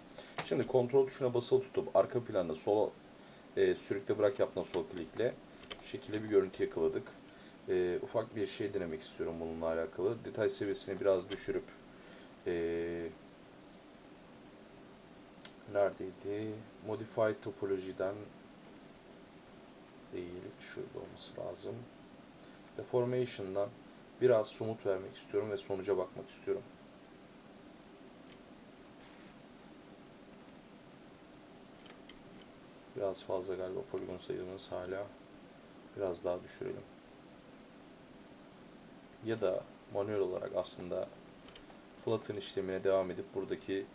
[SPEAKER 1] Şimdi kontrol tuşuna basılı tutup arka planda sol e, sürükle bırak yaptığında sol klikle bu şekilde bir görüntü yakaladık. E, ufak bir şey denemek istiyorum bununla alakalı. Detay seviyesini biraz düşürüp e, neredeydi? Modify topolojiden değil. Şurada olması lazım. Deformation'dan biraz somut vermek istiyorum ve sonuca bakmak istiyorum. Biraz fazla galiba poligon sayımız hala. Biraz daha düşürelim. Ya da manuel olarak aslında flatten işlemine devam edip buradaki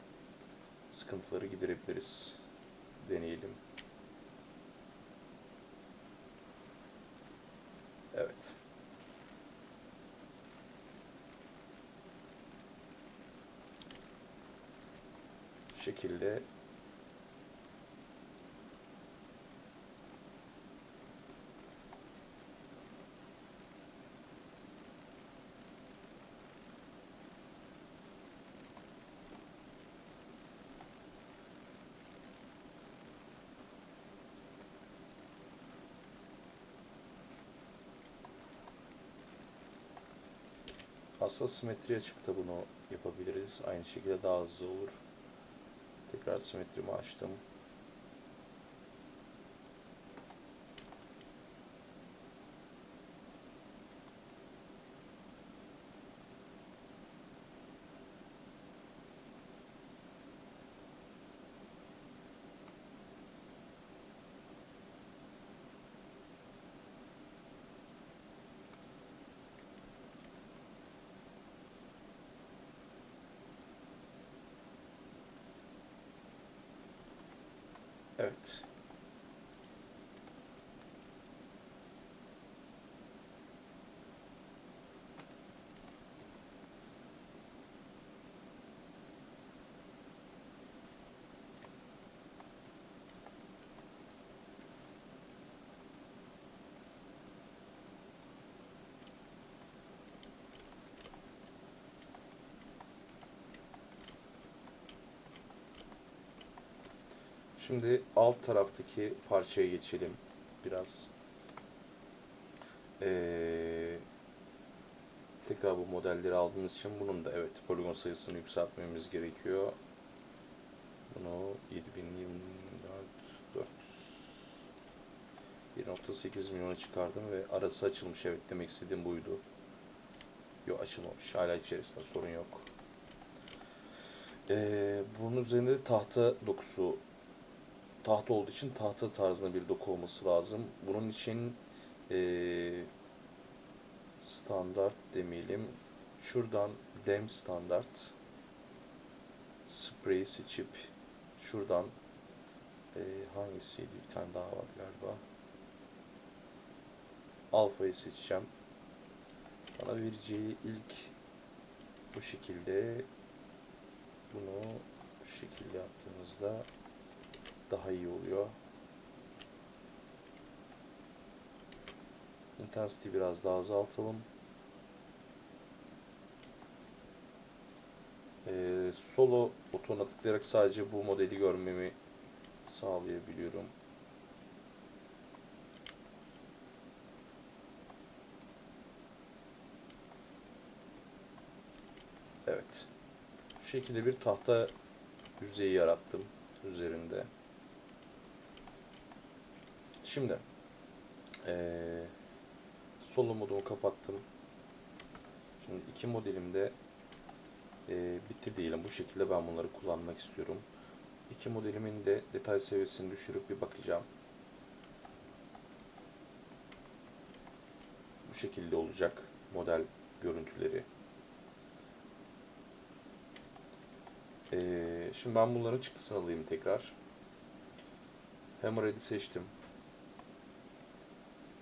[SPEAKER 1] sıkıntıları giderebiliriz. Deneyelim. Evet. Şekilde Aslında simetri açıp da bunu yapabiliriz. Aynı şekilde daha hızlı olur. Tekrar simetrimi açtım. Evet. Şimdi alt taraftaki parçaya geçelim biraz. Ee, tekrar bu modelleri aldığımız için bunun da evet poligon sayısını yükseltmemiz gerekiyor. Bunu 7024 400 1.8 milyona çıkardım ve arası açılmış evet demek istediğim buydu. Yok açılmamış hala içerisinde sorun yok. Ee, bunun üzerinde de tahta dokusu tahta olduğu için tahta tarzında bir doku olması lazım. Bunun için eee, standart demeyelim. Şuradan dem standart spray seçip şuradan eee, hangisiydi? Bir tane daha vardı galiba. Alfa'yı seçeceğim. Bana vereceği ilk bu şekilde bunu şu şekilde yaptığımızda daha iyi oluyor. Intensity biraz daha azaltalım. Ee, solo butonuna tıklayarak sadece bu modeli görmemi sağlayabiliyorum. Evet. Şu şekilde bir tahta yüzeyi yarattım üzerinde. Şimdi eee solo modumu kapattım. Şimdi iki modelimde eee bitti diyelim. Bu şekilde ben bunları kullanmak istiyorum. İki modelimin de detay seviyesini düşürüp bir bakacağım. Bu şekilde olacak model görüntüleri. Eee, şimdi ben bunların çıktısını alayım tekrar. Hammerhead'i seçtim.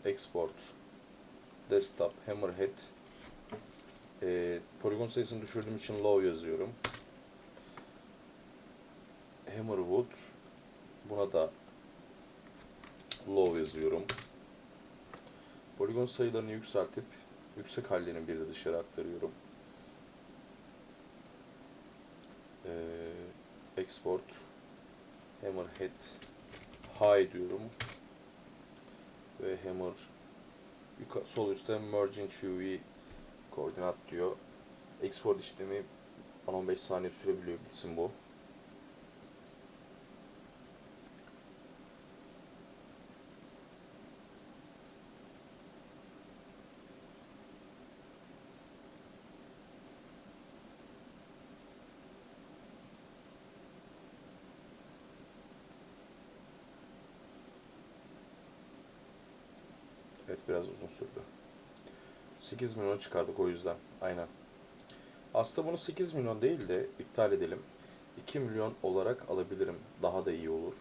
[SPEAKER 1] Export, Desktop, Hammerhead. Ee, poligon sayısını düşürdüğüm için low yazıyorum. Hammerwood. Buna da low yazıyorum. Poligon sayılarını yükseltip yüksek hallerini bir de dışarı aktarıyorum. Ee, export, Hammerhead, high diyorum ve hammer sol üstte merging UV koordinat diyor. Export işlemi 10-15 saniye sürebiliyor bitsin bu. Evet biraz uzun sürdü. 8 milyon çıkardık o yüzden. Aynen. Aslında bunu 8 milyon değil de iptal edelim. 2 milyon olarak alabilirim. Daha da iyi olur.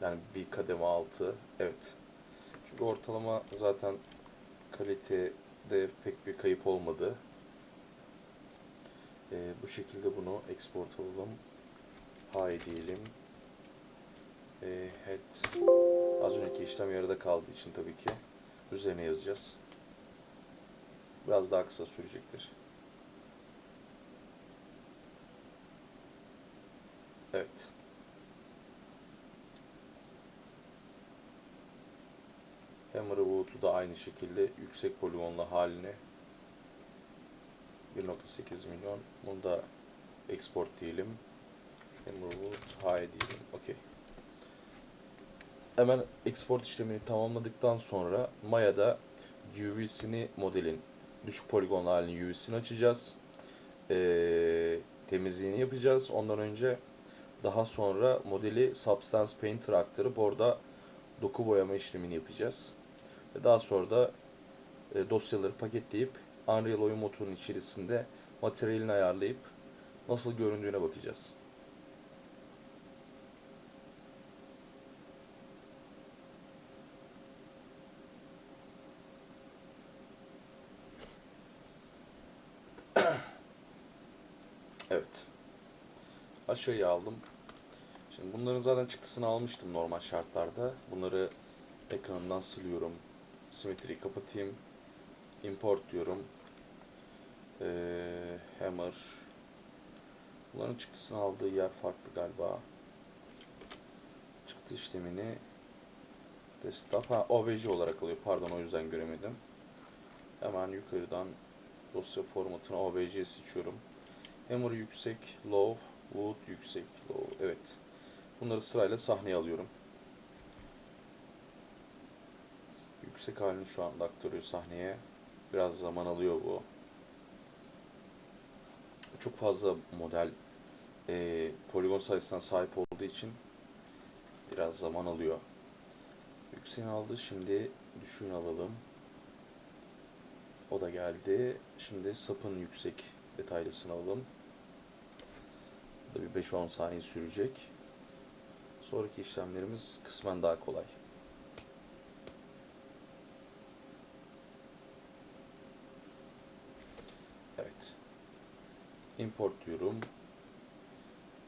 [SPEAKER 1] Yani bir kademe altı. Evet. Çünkü ortalama zaten kalitede pek bir kayıp olmadı. Ee, bu şekilde bunu export alalım. High diyelim. Ee, head. Az önceki işlem yarıda kaldığı için tabii ki üzerine yazacağız. Biraz daha kısa sürecektir. Evet. Hammerwood'u da aynı şekilde yüksek poligonlu haline 1.8 milyon. Bunu da export diyelim. Hammerwood high diyelim. Okey. Hemen export işlemini tamamladıktan sonra Maya'da UV'sini modelin düşük poligonlu halini UV'sini açacağız. Ee, temizliğini yapacağız. Ondan önce daha sonra modeli Substance Painter aktarıp orada doku boyama işlemini yapacağız. Ve daha sonra da e, dosyaları paketleyip Unreal oyun motorunun içerisinde materyalini ayarlayıp nasıl göründüğüne bakacağız. Evet. Aşağıya aldım. Şimdi bunların zaten çıktısını almıştım normal şartlarda. Bunları ekranından siliyorum. Simetriyi kapatayım. Import diyorum. Ee, hammer. Bunların çıktısını aldığı yer farklı galiba. Çıktı işlemini desktop ha obj olarak alıyor. Pardon o yüzden göremedim. Hemen yukarıdan dosya formatını obj seçiyorum. Hammer yüksek, low, wood yüksek, low. Evet. Bunları sırayla sahneye alıyorum. Yüksek halini şu anda aktarıyor sahneye. Biraz zaman alıyor bu. Çok fazla model e, poligon sayısına sahip olduğu için biraz zaman alıyor. Yükseğini aldı. Şimdi düşüğünü alalım. O da geldi. Şimdi sapın yüksek detaylısını alalım. Da bir 5-10 saniye sürecek. Sonraki işlemlerimiz kısmen daha kolay. Evet. Import diyorum.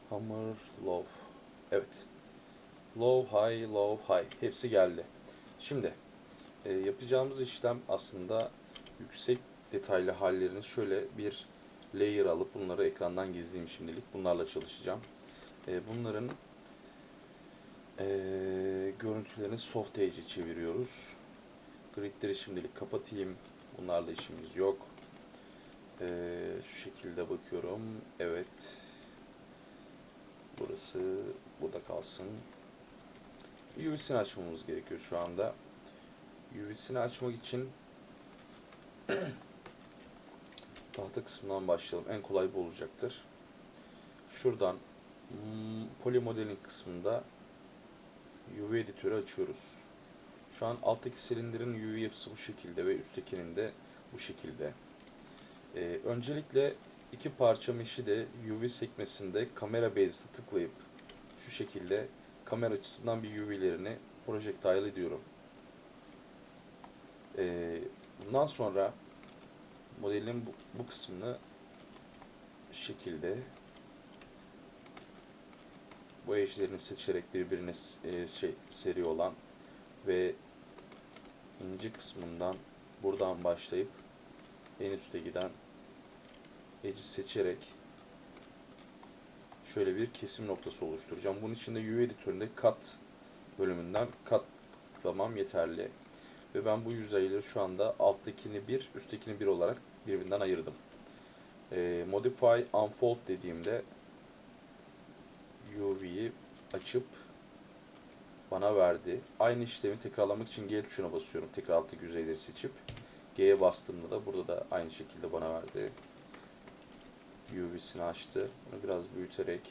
[SPEAKER 1] Hammer, low. Evet. Low, high, low, high. Hepsi geldi. Şimdi e, yapacağımız işlem aslında yüksek detaylı hallerini şöyle bir layer alıp bunları ekrandan gizleyeyim şimdilik. Bunlarla çalışacağım. E, bunların e, görüntülerini soft edge'e çeviriyoruz. Gridleri şimdilik kapatayım. Bunlarla işimiz yok. E, şu şekilde bakıyorum. Evet. Burası burada kalsın. UV'sini açmamız gerekiyor şu anda. UV'sini açmak için tahta kısmından başlayalım. En kolay bu olacaktır. Şuradan hmm, Poly Modeling kısmında UV editörü açıyoruz. Şu an alttaki silindirin UV yapısı bu şekilde ve üsttekinin de bu şekilde. Ee, öncelikle iki parça meşi de UV sekmesinde kamera base'e tıklayıp şu şekilde kamera açısından bir UV'lerini projectile ediyorum. Ee, bundan sonra modelin bu, bu kısmını şekilde bu edge'lerini seçerek birbirine e, şey seri olan ve ince kısmından buradan başlayıp en üste giden edge'i seçerek şöyle bir kesim noktası oluşturacağım. Bunun için de UV editöründe cut bölümünden cut tıklamam yeterli. Ve ben bu yüzeyleri şu anda alttakini bir, üsttekini bir olarak birbirinden ayırdım. E, Modify Unfold dediğimde UV'yi açıp bana verdi. Aynı işlemi tekrarlamak için G tuşuna basıyorum. Tekrar alttaki yüzeyleri seçip G'ye bastığımda da burada da aynı şekilde bana verdi. UV'sini açtı. Bunu biraz büyüterek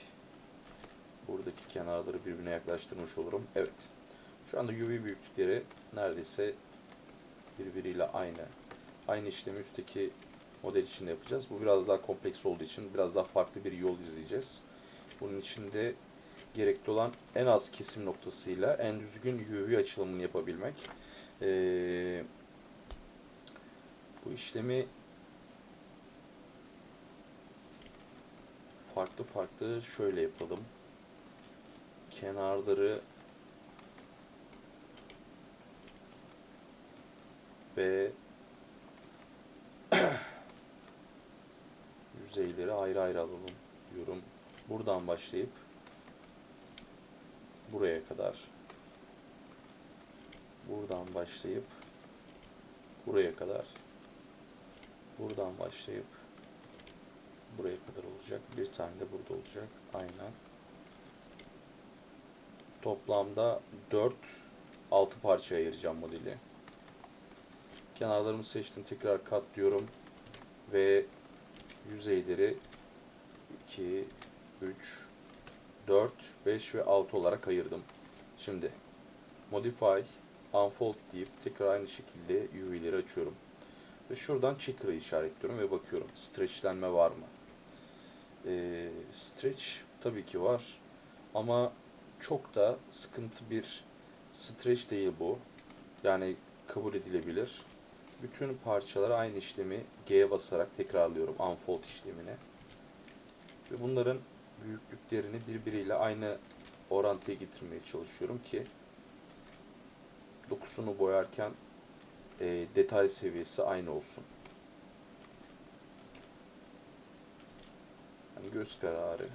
[SPEAKER 1] buradaki kenarları birbirine yaklaştırmış olurum. Evet. Şu anda UV büyüklükleri neredeyse birbiriyle aynı. Aynı işlemi üstteki model için de yapacağız. Bu biraz daha kompleks olduğu için biraz daha farklı bir yol izleyeceğiz. Bunun için de gerekli olan en az kesim noktasıyla en düzgün UV açılımını yapabilmek. Ee, bu işlemi farklı farklı şöyle yapalım. Kenarları ve yüzeyleri ayrı ayrı alalım diyorum. Buradan başlayıp buraya kadar buradan başlayıp buraya kadar buradan başlayıp buraya kadar olacak. Bir tane de burada olacak. Aynen. Toplamda 4 6 parçaya ayıracağım modeli. Kenarlarımı seçtim. Tekrar kat diyorum. Ve yüzeyleri 2 3 4 5 ve 6 olarak ayırdım. Şimdi modify unfold deyip tekrar aynı şekilde UV'leri açıyorum. Ve şuradan checker'ı işaretliyorum ve bakıyorum stretchlenme var mı? Ee, stretch tabii ki var ama çok da sıkıntı bir stretch değil bu. Yani kabul edilebilir bütün parçalara aynı işlemi G'ye basarak tekrarlıyorum unfold işlemini. Ve bunların büyüklüklerini birbiriyle aynı orantıya getirmeye çalışıyorum ki dokusunu boyarken e, detay seviyesi aynı olsun. Hani göz kararı.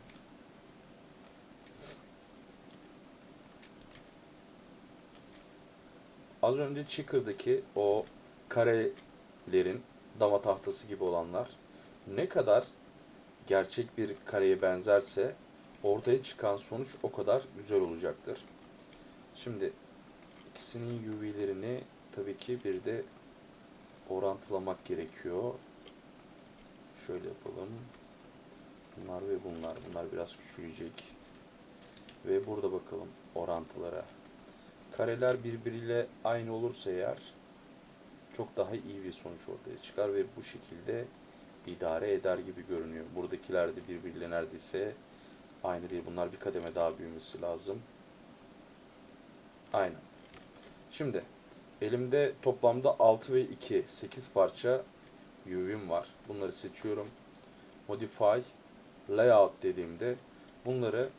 [SPEAKER 1] Az önce Chicker'daki o karelerin dama tahtası gibi olanlar ne kadar gerçek bir kareye benzerse ortaya çıkan sonuç o kadar güzel olacaktır. Şimdi ikisinin UV'lerini tabii ki bir de orantılamak gerekiyor. Şöyle yapalım. Bunlar ve bunlar. Bunlar biraz küçülecek. Ve burada bakalım orantılara. Kareler birbiriyle aynı olursa eğer çok daha iyi bir sonuç ortaya çıkar ve bu şekilde idare eder gibi görünüyor. Buradakiler de birbiriyle neredeyse aynı değil. Bunlar bir kademe daha büyümesi lazım. Aynen. Şimdi elimde toplamda 6 ve 2 8 parça UV'm var. Bunları seçiyorum. Modify Layout dediğimde bunları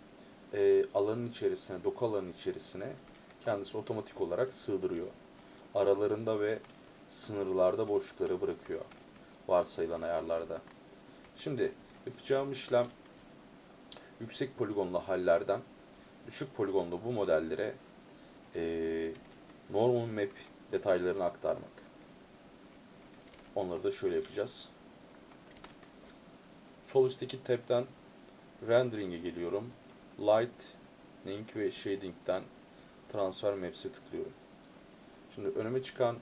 [SPEAKER 1] e, alanın içerisine, doku alanın içerisine kendisi otomatik olarak sığdırıyor. Aralarında ve sınırlarda boşlukları bırakıyor. Varsayılan ayarlarda. Şimdi yapacağım işlem yüksek poligonlu hallerden düşük poligonlu bu modellere e, normal map detaylarını aktarmak. Onları da şöyle yapacağız. Sol üstteki tab'den rendering'e geliyorum. Lightning ve shading'den transfer maps'e tıklıyorum. Şimdi önüme çıkan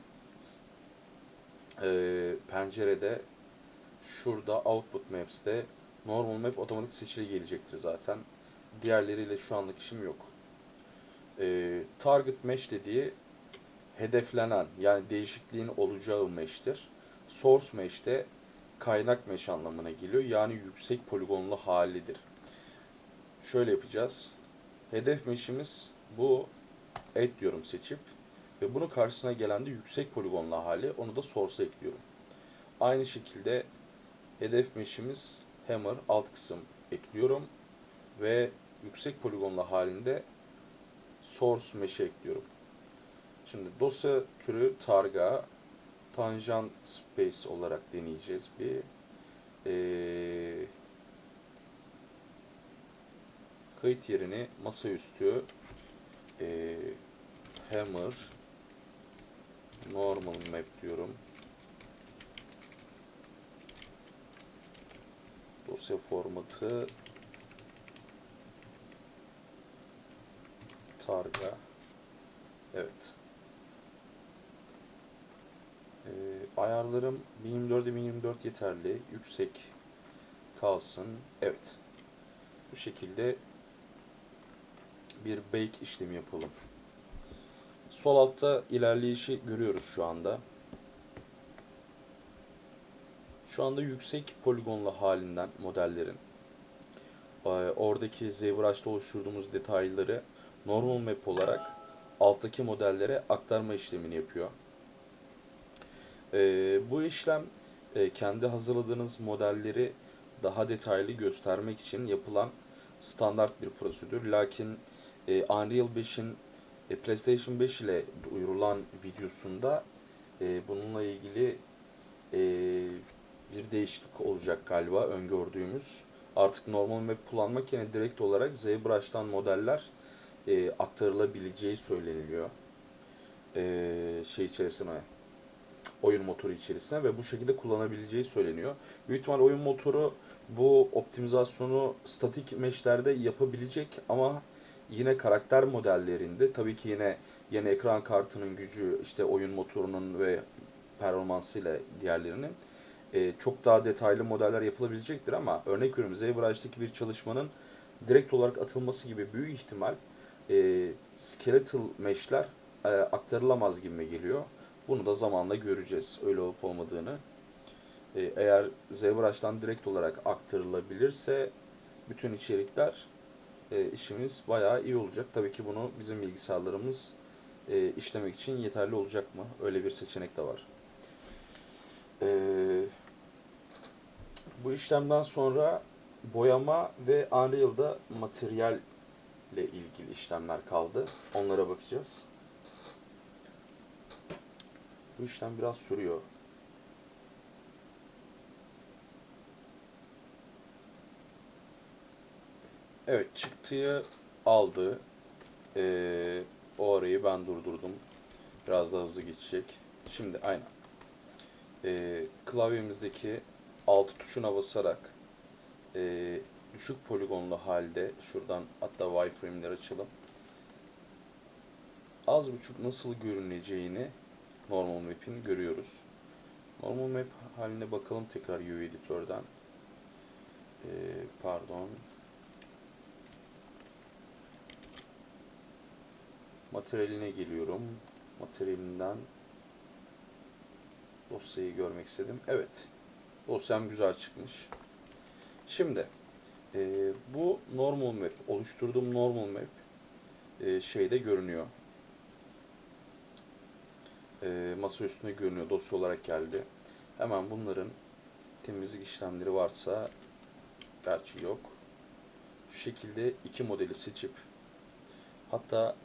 [SPEAKER 1] e, pencerede şurada output maps'te normal map otomatik seçili gelecektir zaten. Diğerleriyle şu anlık işim yok. E, target mesh dediği hedeflenen yani değişikliğin olacağı mesh'tir. Source mesh de kaynak mesh anlamına geliyor. Yani yüksek poligonlu halidir. Şöyle yapacağız. Hedef mesh'imiz bu et diyorum seçip ve bunun karşısına gelen de yüksek poligonlu hali onu da source'a ekliyorum. Aynı şekilde hedef mesh'imiz hammer alt kısım ekliyorum ve yüksek poligonlu halinde source mesh'e ekliyorum. Şimdi dosya türü targa tangent space olarak deneyeceğiz bir. Ee, kayıt yerini masaüstü e, hammer normal map diyorum. Dosya formatı targa. Evet. Ee, ayarlarım 1024'e 1024 yeterli. Yüksek kalsın. Evet. Bu şekilde bir bake işlemi yapalım sol altta ilerleyişi görüyoruz şu anda şu anda yüksek poligonlu halinden modellerin e, oradaki ZBrush'ta oluşturduğumuz detayları normal map olarak alttaki modellere aktarma işlemini yapıyor. E, bu işlem e, kendi hazırladığınız modelleri daha detaylı göstermek için yapılan standart bir prosedür. Lakin Unreal 5'in e, PlayStation 5 ile duyurulan videosunda e, bununla ilgili e, bir değişiklik olacak galiba öngördüğümüz. Artık normal map kullanmak yerine direkt olarak ZBrush'tan modeller e, aktarılabileceği söyleniliyor. E, şey içerisine oyun motoru içerisine ve bu şekilde kullanabileceği söyleniyor. Büyük ihtimal oyun motoru bu optimizasyonu statik mesh'lerde yapabilecek ama yine karakter modellerinde tabii ki yine yeni ekran kartının gücü işte oyun motorunun ve performansıyla diğerlerinin e, çok daha detaylı modeller yapılabilecektir ama örnek veriyorum ZBrush'taki bir çalışmanın direkt olarak atılması gibi büyük ihtimal e, skeletal mesh'ler e, aktarılamaz gibi geliyor. Bunu da zamanla göreceğiz öyle olup olmadığını. E, eğer ZBrush'tan direkt olarak aktarılabilirse bütün içerikler e, işimiz bayağı iyi olacak. Tabii ki bunu bizim bilgisayarlarımız e, işlemek için yeterli olacak mı? Öyle bir seçenek de var. Ee, bu işlemden sonra boyama ve Unreal'da materyal ile ilgili işlemler kaldı. Onlara bakacağız. Bu işlem biraz sürüyor. Evet çıktıyı aldı. Ee, o arayı ben durdurdum. Biraz daha hızlı geçecek. Şimdi aynen. Ee, klavyemizdeki alt tuşuna basarak ee, düşük poligonlu halde şuradan hatta wireframe'leri açalım. Az buçuk nasıl görüneceğini normal map'in görüyoruz. Normal map haline bakalım tekrar UV editörden. Ee, pardon. Materyaline geliyorum. Materyalinden dosyayı görmek istedim. Evet. Dosyam güzel çıkmış. Şimdi e, bu normal map, oluşturduğum normal map e, şeyde görünüyor. E, masa üstünde görünüyor. Dosya olarak geldi. Hemen bunların temizlik işlemleri varsa gerçi yok. Şu şekilde iki modeli seçip hatta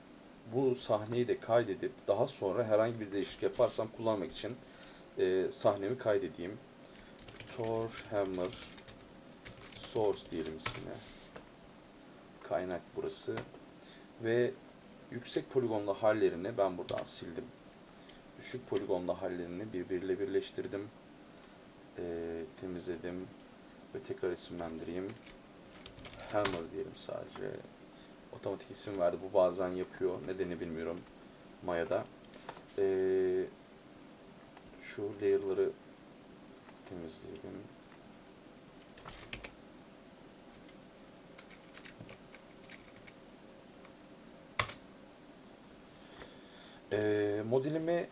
[SPEAKER 1] bu sahneyi de kaydedip daha sonra herhangi bir değişiklik yaparsam kullanmak için e, sahnemi kaydedeyim. Thor Hammer Source diyelim ismine. Kaynak burası. Ve yüksek poligonlu hallerini ben buradan sildim. Düşük poligonlu hallerini birbiriyle birleştirdim. E, temizledim. Ve tekrar isimlendireyim. Hammer diyelim sadece. Otomatik isim verdi. Bu bazen yapıyor. Nedeni bilmiyorum. Maya'da. Ee, şu layer'ları temizleyelim. Ee, modelimi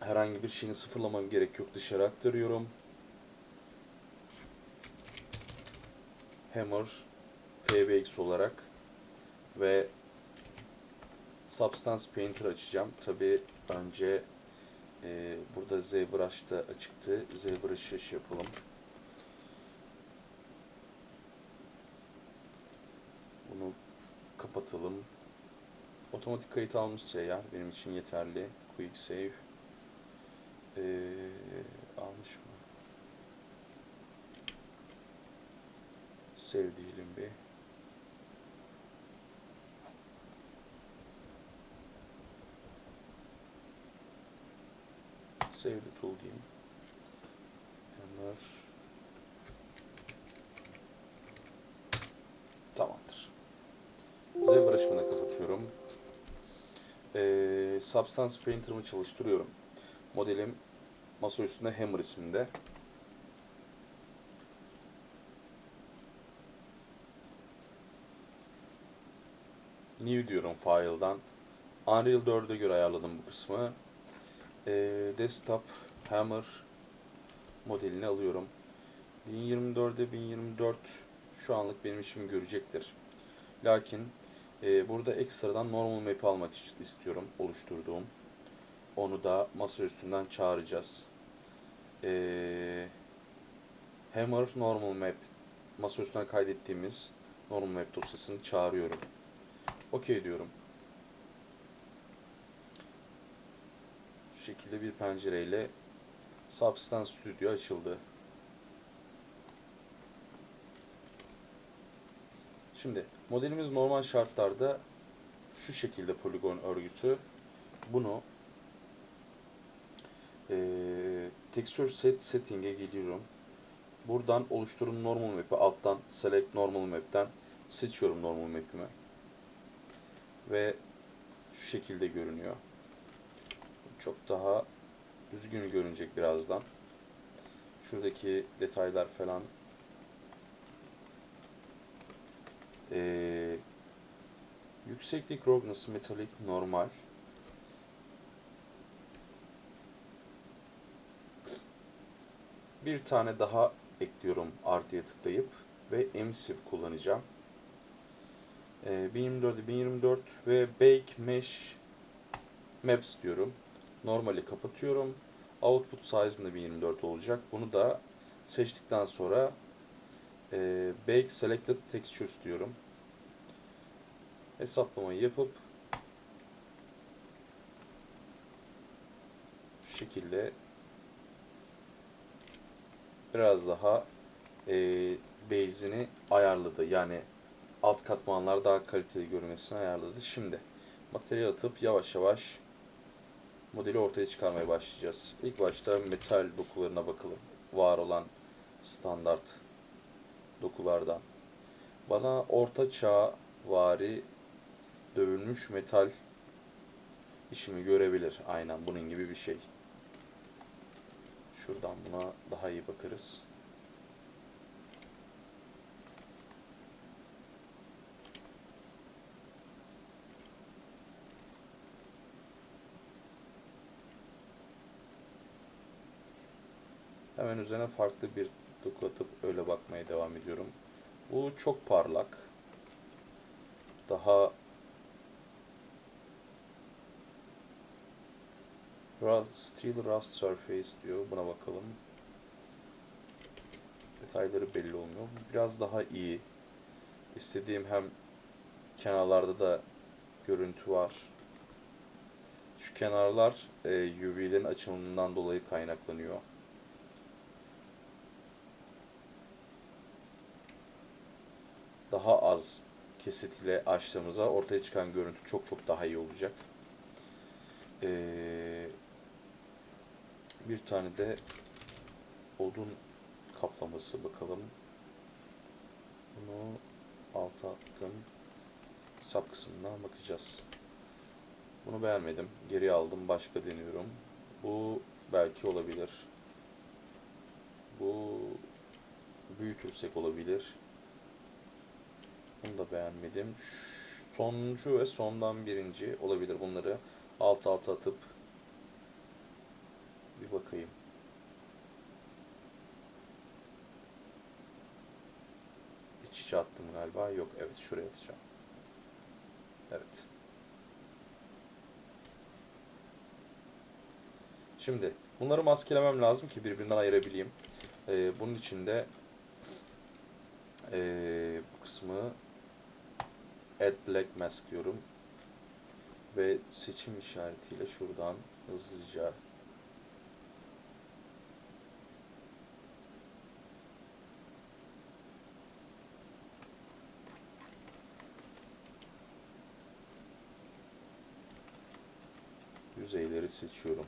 [SPEAKER 1] herhangi bir şeyini sıfırlamam gerek yok. Dışarı aktarıyorum. Hammer FBX olarak ve Substance Painter açacağım. Tabi önce e, burada ZBrush'ta açıktı. ZBrush'ı şey yapalım. Bunu kapatalım. Otomatik kayıt almışsa ya benim için yeterli. Quick Save. Ee, almış mı? Save diyelim bir. Save the tool diyeyim. Hammer. Tamamdır. ZBrush'ımı da kapatıyorum. Ee, Substance Painter'ımı çalıştırıyorum. Modelim masa üstünde Hammer isminde. New diyorum file'dan. Unreal 4'e göre ayarladım bu kısmı. Ee, desktop Hammer modelini alıyorum. 1024'e 1024 şu anlık benim işimi görecektir. Lakin e, burada ekstradan normal map almak istiyorum oluşturduğum. Onu da masa üstünden çağıracağız. Ee, Hammer normal map masa üstünden kaydettiğimiz normal map dosyasını çağırıyorum. OK diyorum. Şekilde bir pencereyle Substance Studio açıldı. Şimdi modelimiz normal şartlarda şu şekilde poligon örgüsü. Bunu e, Texture Set Setting'e geliyorum. Buradan oluşturun normal map'i alttan Select Normal Map'ten seçiyorum normal map'imi. Ve şu şekilde görünüyor. Çok daha düzgün görünecek birazdan. Şuradaki detaylar falan Ee, yükseklik roughness metalik normal. Bir tane daha ekliyorum artıya tıklayıp ve emissive kullanacağım. Ee, 1024'e 1024 ve Bake Mesh Maps diyorum. Normali kapatıyorum. Output size'ım da 1024 olacak. Bunu da seçtikten sonra e, Bake Selected Textures diyorum. Hesaplamayı yapıp şu şekilde biraz daha e, base'ini ayarladı. Yani alt katmanlar daha kaliteli görünmesini ayarladı. Şimdi materyal atıp yavaş yavaş modeli ortaya çıkarmaya başlayacağız. İlk başta metal dokularına bakalım. Var olan standart dokulardan. Bana orta çağ vari dövülmüş metal işimi görebilir. Aynen bunun gibi bir şey. Şuradan buna daha iyi bakarız. Hemen üzerine farklı bir doku atıp öyle bakmaya devam ediyorum. Bu çok parlak. Daha Rust, Steel Rust Surface diyor. Buna bakalım. Detayları belli olmuyor. Biraz daha iyi. İstediğim hem kenarlarda da görüntü var. Şu kenarlar e, UV'lerin açılımından dolayı kaynaklanıyor. Daha az kesit ile açtığımızda ortaya çıkan görüntü çok çok daha iyi olacak. Ee, bir tane de odun kaplaması bakalım. Bunu alta attım. Sap kısmından bakacağız. Bunu beğenmedim. Geri aldım. Başka deniyorum. Bu belki olabilir. Bu büyütürsek olabilir. Bunu da beğenmedim. Sonuncu ve sondan birinci olabilir. Bunları alt alta atıp bir bakayım. İç içe attım galiba. Yok evet şuraya atacağım. Evet. Şimdi bunları maskelemem lazım ki birbirinden ayırabileyim. Ee, bunun için de ee, bu kısmı Add Black Mask diyorum. Ve seçim işaretiyle şuradan hızlıca yüzeyleri seçiyorum.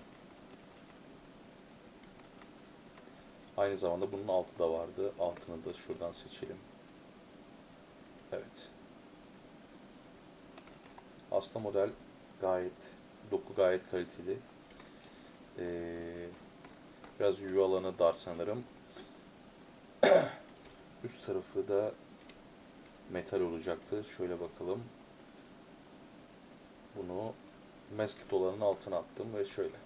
[SPEAKER 1] Aynı zamanda bunun altı da vardı. Altını da şuradan seçelim. Evet. Aslında model gayet, doku gayet kaliteli. Ee, biraz UV alanı dar sanırım. Üst tarafı da metal olacaktı. Şöyle bakalım. Bunu masked olanın altına attım ve şöyle.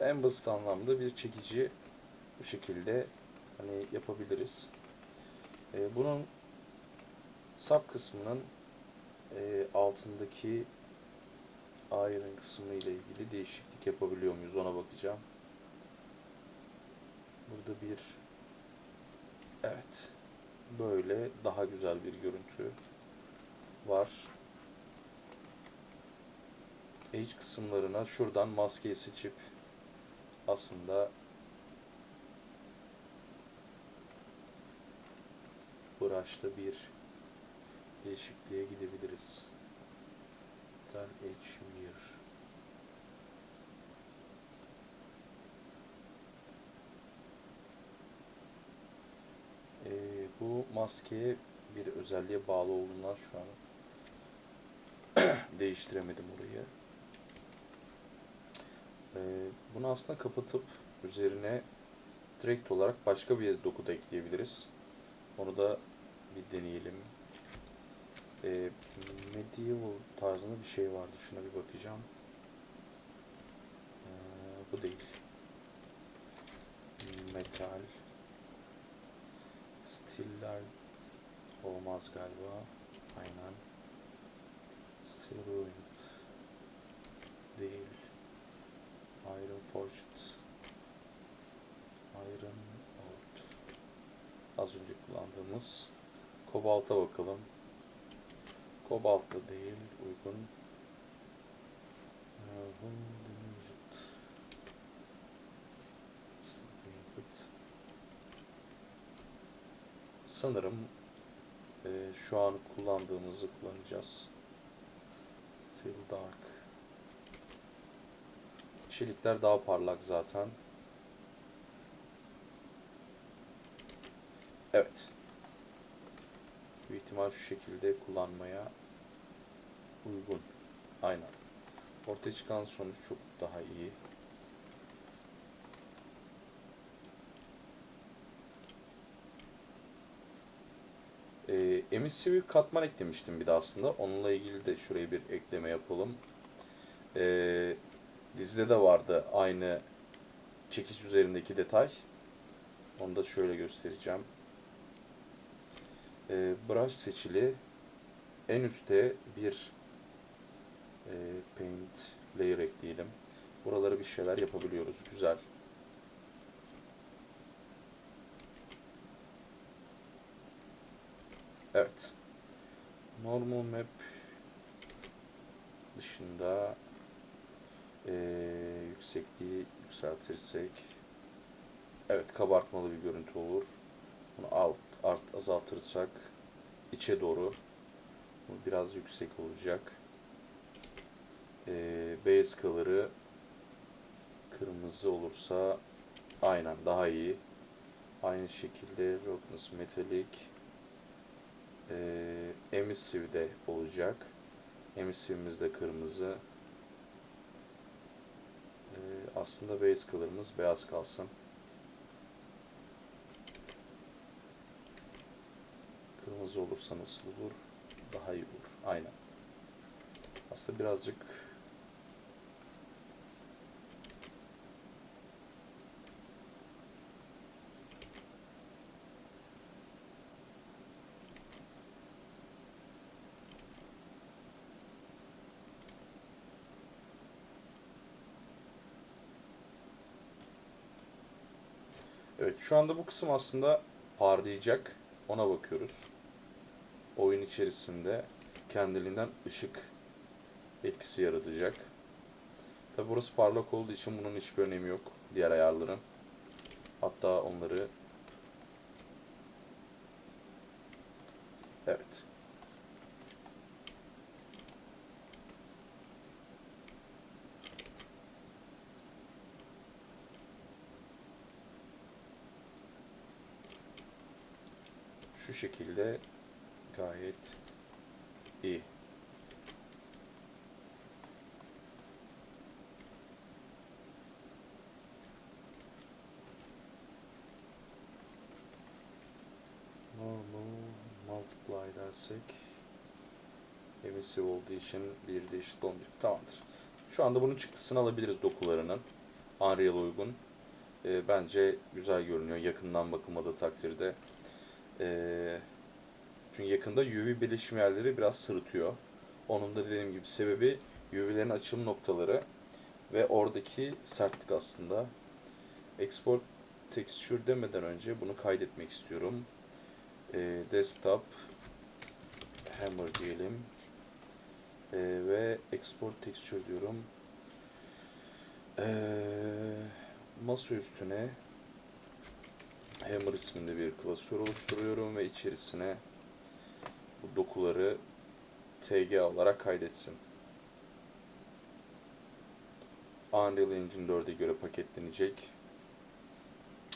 [SPEAKER 1] En basit anlamda bir çekici bu şekilde hani yapabiliriz. Ee, bunun sap kısmının e, altındaki iron kısmı ile ilgili değişiklik yapabiliyor muyuz ona bakacağım. Burada bir evet böyle daha güzel bir görüntü var. Edge kısımlarına şuradan maskeyi seçip aslında brush'ta bir değişikliğe gidebiliriz. Edge Mirror. Ee, bu maskeye bir özelliğe bağlı olduğundan şu an değiştiremedim orayı. Ee, bunu aslında kapatıp üzerine direkt olarak başka bir doku da ekleyebiliriz. Onu da bir deneyelim. Ee, medieval tarzında bir şey vardı. Şuna bir bakacağım. Ee, bu değil. Metal. Stiller olmaz galiba. Aynen. Ruined. Değil. Iron Forged. Iron. Az önce kullandığımız kobalta bakalım. Kobalt da değil, uygun. Painted. Sanırım e, şu an kullandığımızı kullanacağız. Still Dark. Çelikler daha parlak zaten. Evet. Büyük ihtimal şu şekilde kullanmaya uygun. Aynen. Ortaya çıkan sonuç çok daha iyi. Ee, emissive katman eklemiştim bir de aslında. Onunla ilgili de şuraya bir ekleme yapalım. Ee, dizide de vardı aynı çekiç üzerindeki detay. Onu da şöyle göstereceğim. Ee, brush seçili. En üstte bir e, paint layer ekleyelim. Buralara bir şeyler yapabiliyoruz. Güzel. Evet. Normal map dışında e, yüksekliği yükseltirsek evet kabartmalı bir görüntü olur. Bunu alt art azaltırsak içe doğru biraz yüksek olacak. E, base color'ı kırmızı olursa aynen daha iyi. Aynı şekilde roughness metallic e, emissive de olacak. Emissive'imiz de kırmızı. E, aslında base color'ımız beyaz kalsın. Kırmızı olursa nasıl olur? Daha iyi olur. Aynen. Aslında birazcık Evet şu anda bu kısım aslında parlayacak. Ona bakıyoruz. Oyun içerisinde kendiliğinden ışık etkisi yaratacak. Tabi burası parlak olduğu için bunun hiçbir önemi yok. Diğer ayarların. Hatta onları Evet. Şu şekilde gayet iyi. Normal multiply dersek emissive olduğu için bir de eşit olmayacak. Tamamdır. Şu anda bunun çıktısını alabiliriz dokularının. Unreal uygun. Ee, bence güzel görünüyor yakından bakılmadığı takdirde. Ee, çünkü yakında UV birleşim yerleri biraz sırıtıyor. Onun da dediğim gibi sebebi UV'lerin açılım noktaları ve oradaki sertlik aslında. Export texture demeden önce bunu kaydetmek istiyorum. Ee, desktop hammer diyelim. Ee, ve export texture diyorum. Ee, masa üstüne Hammer isminde bir klasör oluşturuyorum ve içerisine bu dokuları tg olarak kaydetsin. Unreal Engine 4'e göre paketlenecek.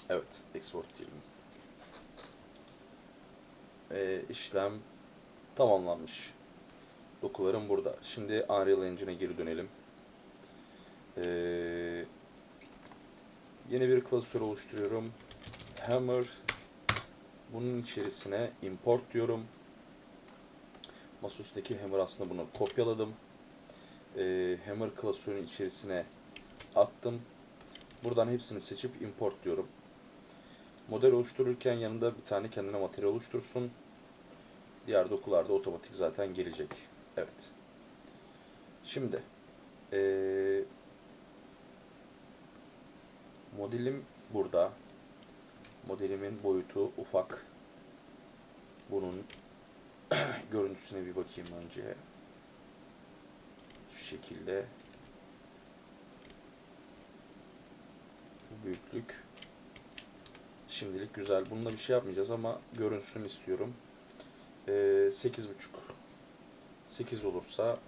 [SPEAKER 1] Evet, export diyelim. Ee, işlem tamamlanmış. Dokularım burada. Şimdi Unreal Engine'e geri dönelim. Ee, yeni bir klasör oluşturuyorum. Hammer bunun içerisine import diyorum. Masaüstündeki Hammer aslında bunu kopyaladım. Ee, Hammer klasörün içerisine attım. Buradan hepsini seçip import diyorum. Model oluştururken yanında bir tane kendine materyal oluştursun. Diğer dokularda otomatik zaten gelecek. Evet. Şimdi eee modelim burada. Modelimin boyutu ufak. Bunun görüntüsüne bir bakayım önce. Şu şekilde. Bu büyüklük. Şimdilik güzel. Bununla bir şey yapmayacağız ama görünsün istiyorum. Ee, 8.5 8 olursa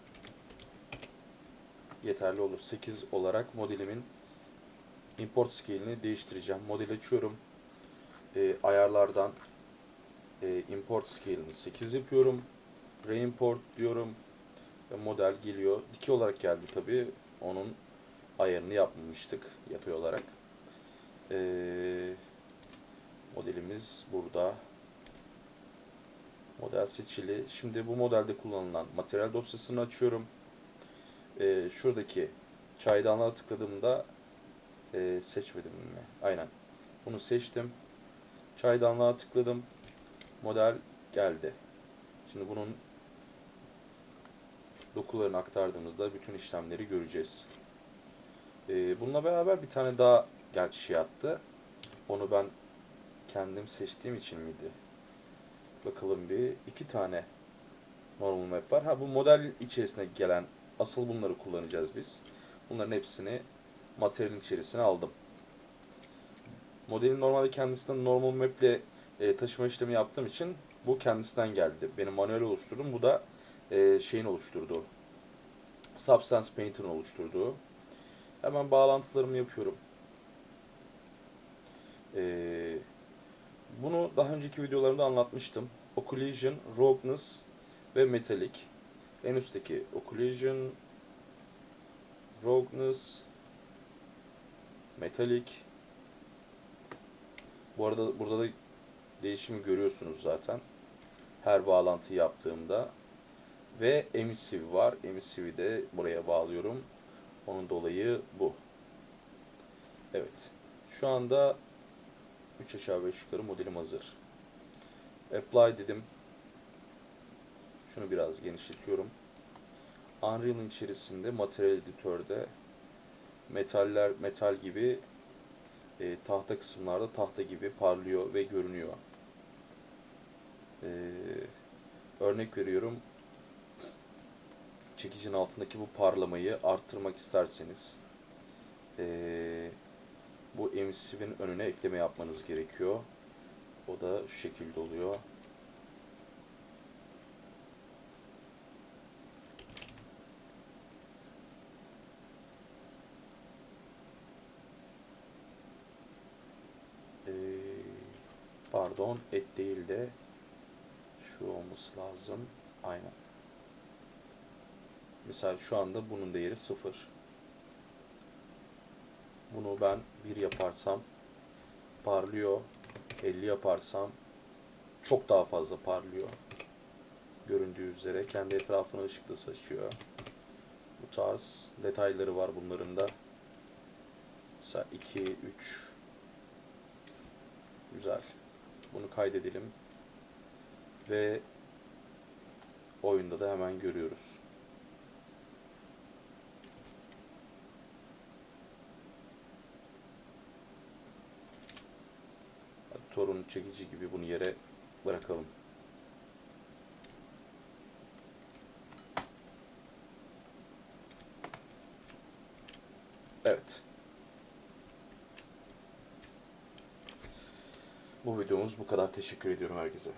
[SPEAKER 1] yeterli olur. 8 olarak modelimin import scale'ini değiştireceğim. Model açıyorum. Ee, ayarlardan e, import scale'ini 8 yapıyorum. Reimport diyorum. Ve model geliyor. Dikey olarak geldi tabi. Onun ayarını yapmamıştık yatay olarak. Ee, modelimiz burada. Model seçili. Şimdi bu modelde kullanılan materyal dosyasını açıyorum. Ee, şuradaki çaydanlığa tıkladığımda e, seçmedim mi? Aynen. Bunu seçtim. Çaydanlığa tıkladım. Model geldi. Şimdi bunun dokularını aktardığımızda bütün işlemleri göreceğiz. Ee, bununla beraber bir tane daha gerçi şey attı. Onu ben kendim seçtiğim için miydi? Bakalım bir. iki tane normal map var. Ha bu model içerisine gelen asıl bunları kullanacağız biz. Bunların hepsini materyalin içerisine aldım. Modelin normalde kendisinden normal map ile e, taşıma işlemi yaptığım için bu kendisinden geldi. Benim manuel oluşturdum. Bu da e, şeyin oluşturduğu. Substance Painter'ın oluşturduğu. Hemen bağlantılarımı yapıyorum. Ee, bunu daha önceki videolarımda anlatmıştım. Occlusion, Roughness ve Metallic. En üstteki Occlusion, Roughness, Metallic. Bu arada burada da değişimi görüyorsunuz zaten. Her bağlantı yaptığımda. Ve emissive var. Emissive'i de buraya bağlıyorum. Onun dolayı bu. Evet. Şu anda 3 aşağı 5 yukarı modelim hazır. Apply dedim. Şunu biraz genişletiyorum. Unreal'ın içerisinde materyal editörde metaller metal gibi e, tahta kısımlarda tahta gibi parlıyor ve görünüyor. E, örnek veriyorum. Çekicinin altındaki bu parlamayı arttırmak isterseniz e, bu emissive'in önüne ekleme yapmanız gerekiyor. O da şu şekilde oluyor. Ee, pardon, et değil de şu olması lazım. Aynen. Mesela şu anda bunun değeri 0. Bunu ben 1 yaparsam parlıyor. 50 yaparsam çok daha fazla parlıyor. Göründüğü üzere kendi etrafına ışıkla saçıyor. Bu tarz detayları var bunların da. Mesela 2, 3 Güzel. Bunu kaydedelim. Ve oyunda da hemen görüyoruz. torun çekici gibi bunu yere bırakalım. Evet. Bu videomuz bu kadar. Teşekkür ediyorum herkese.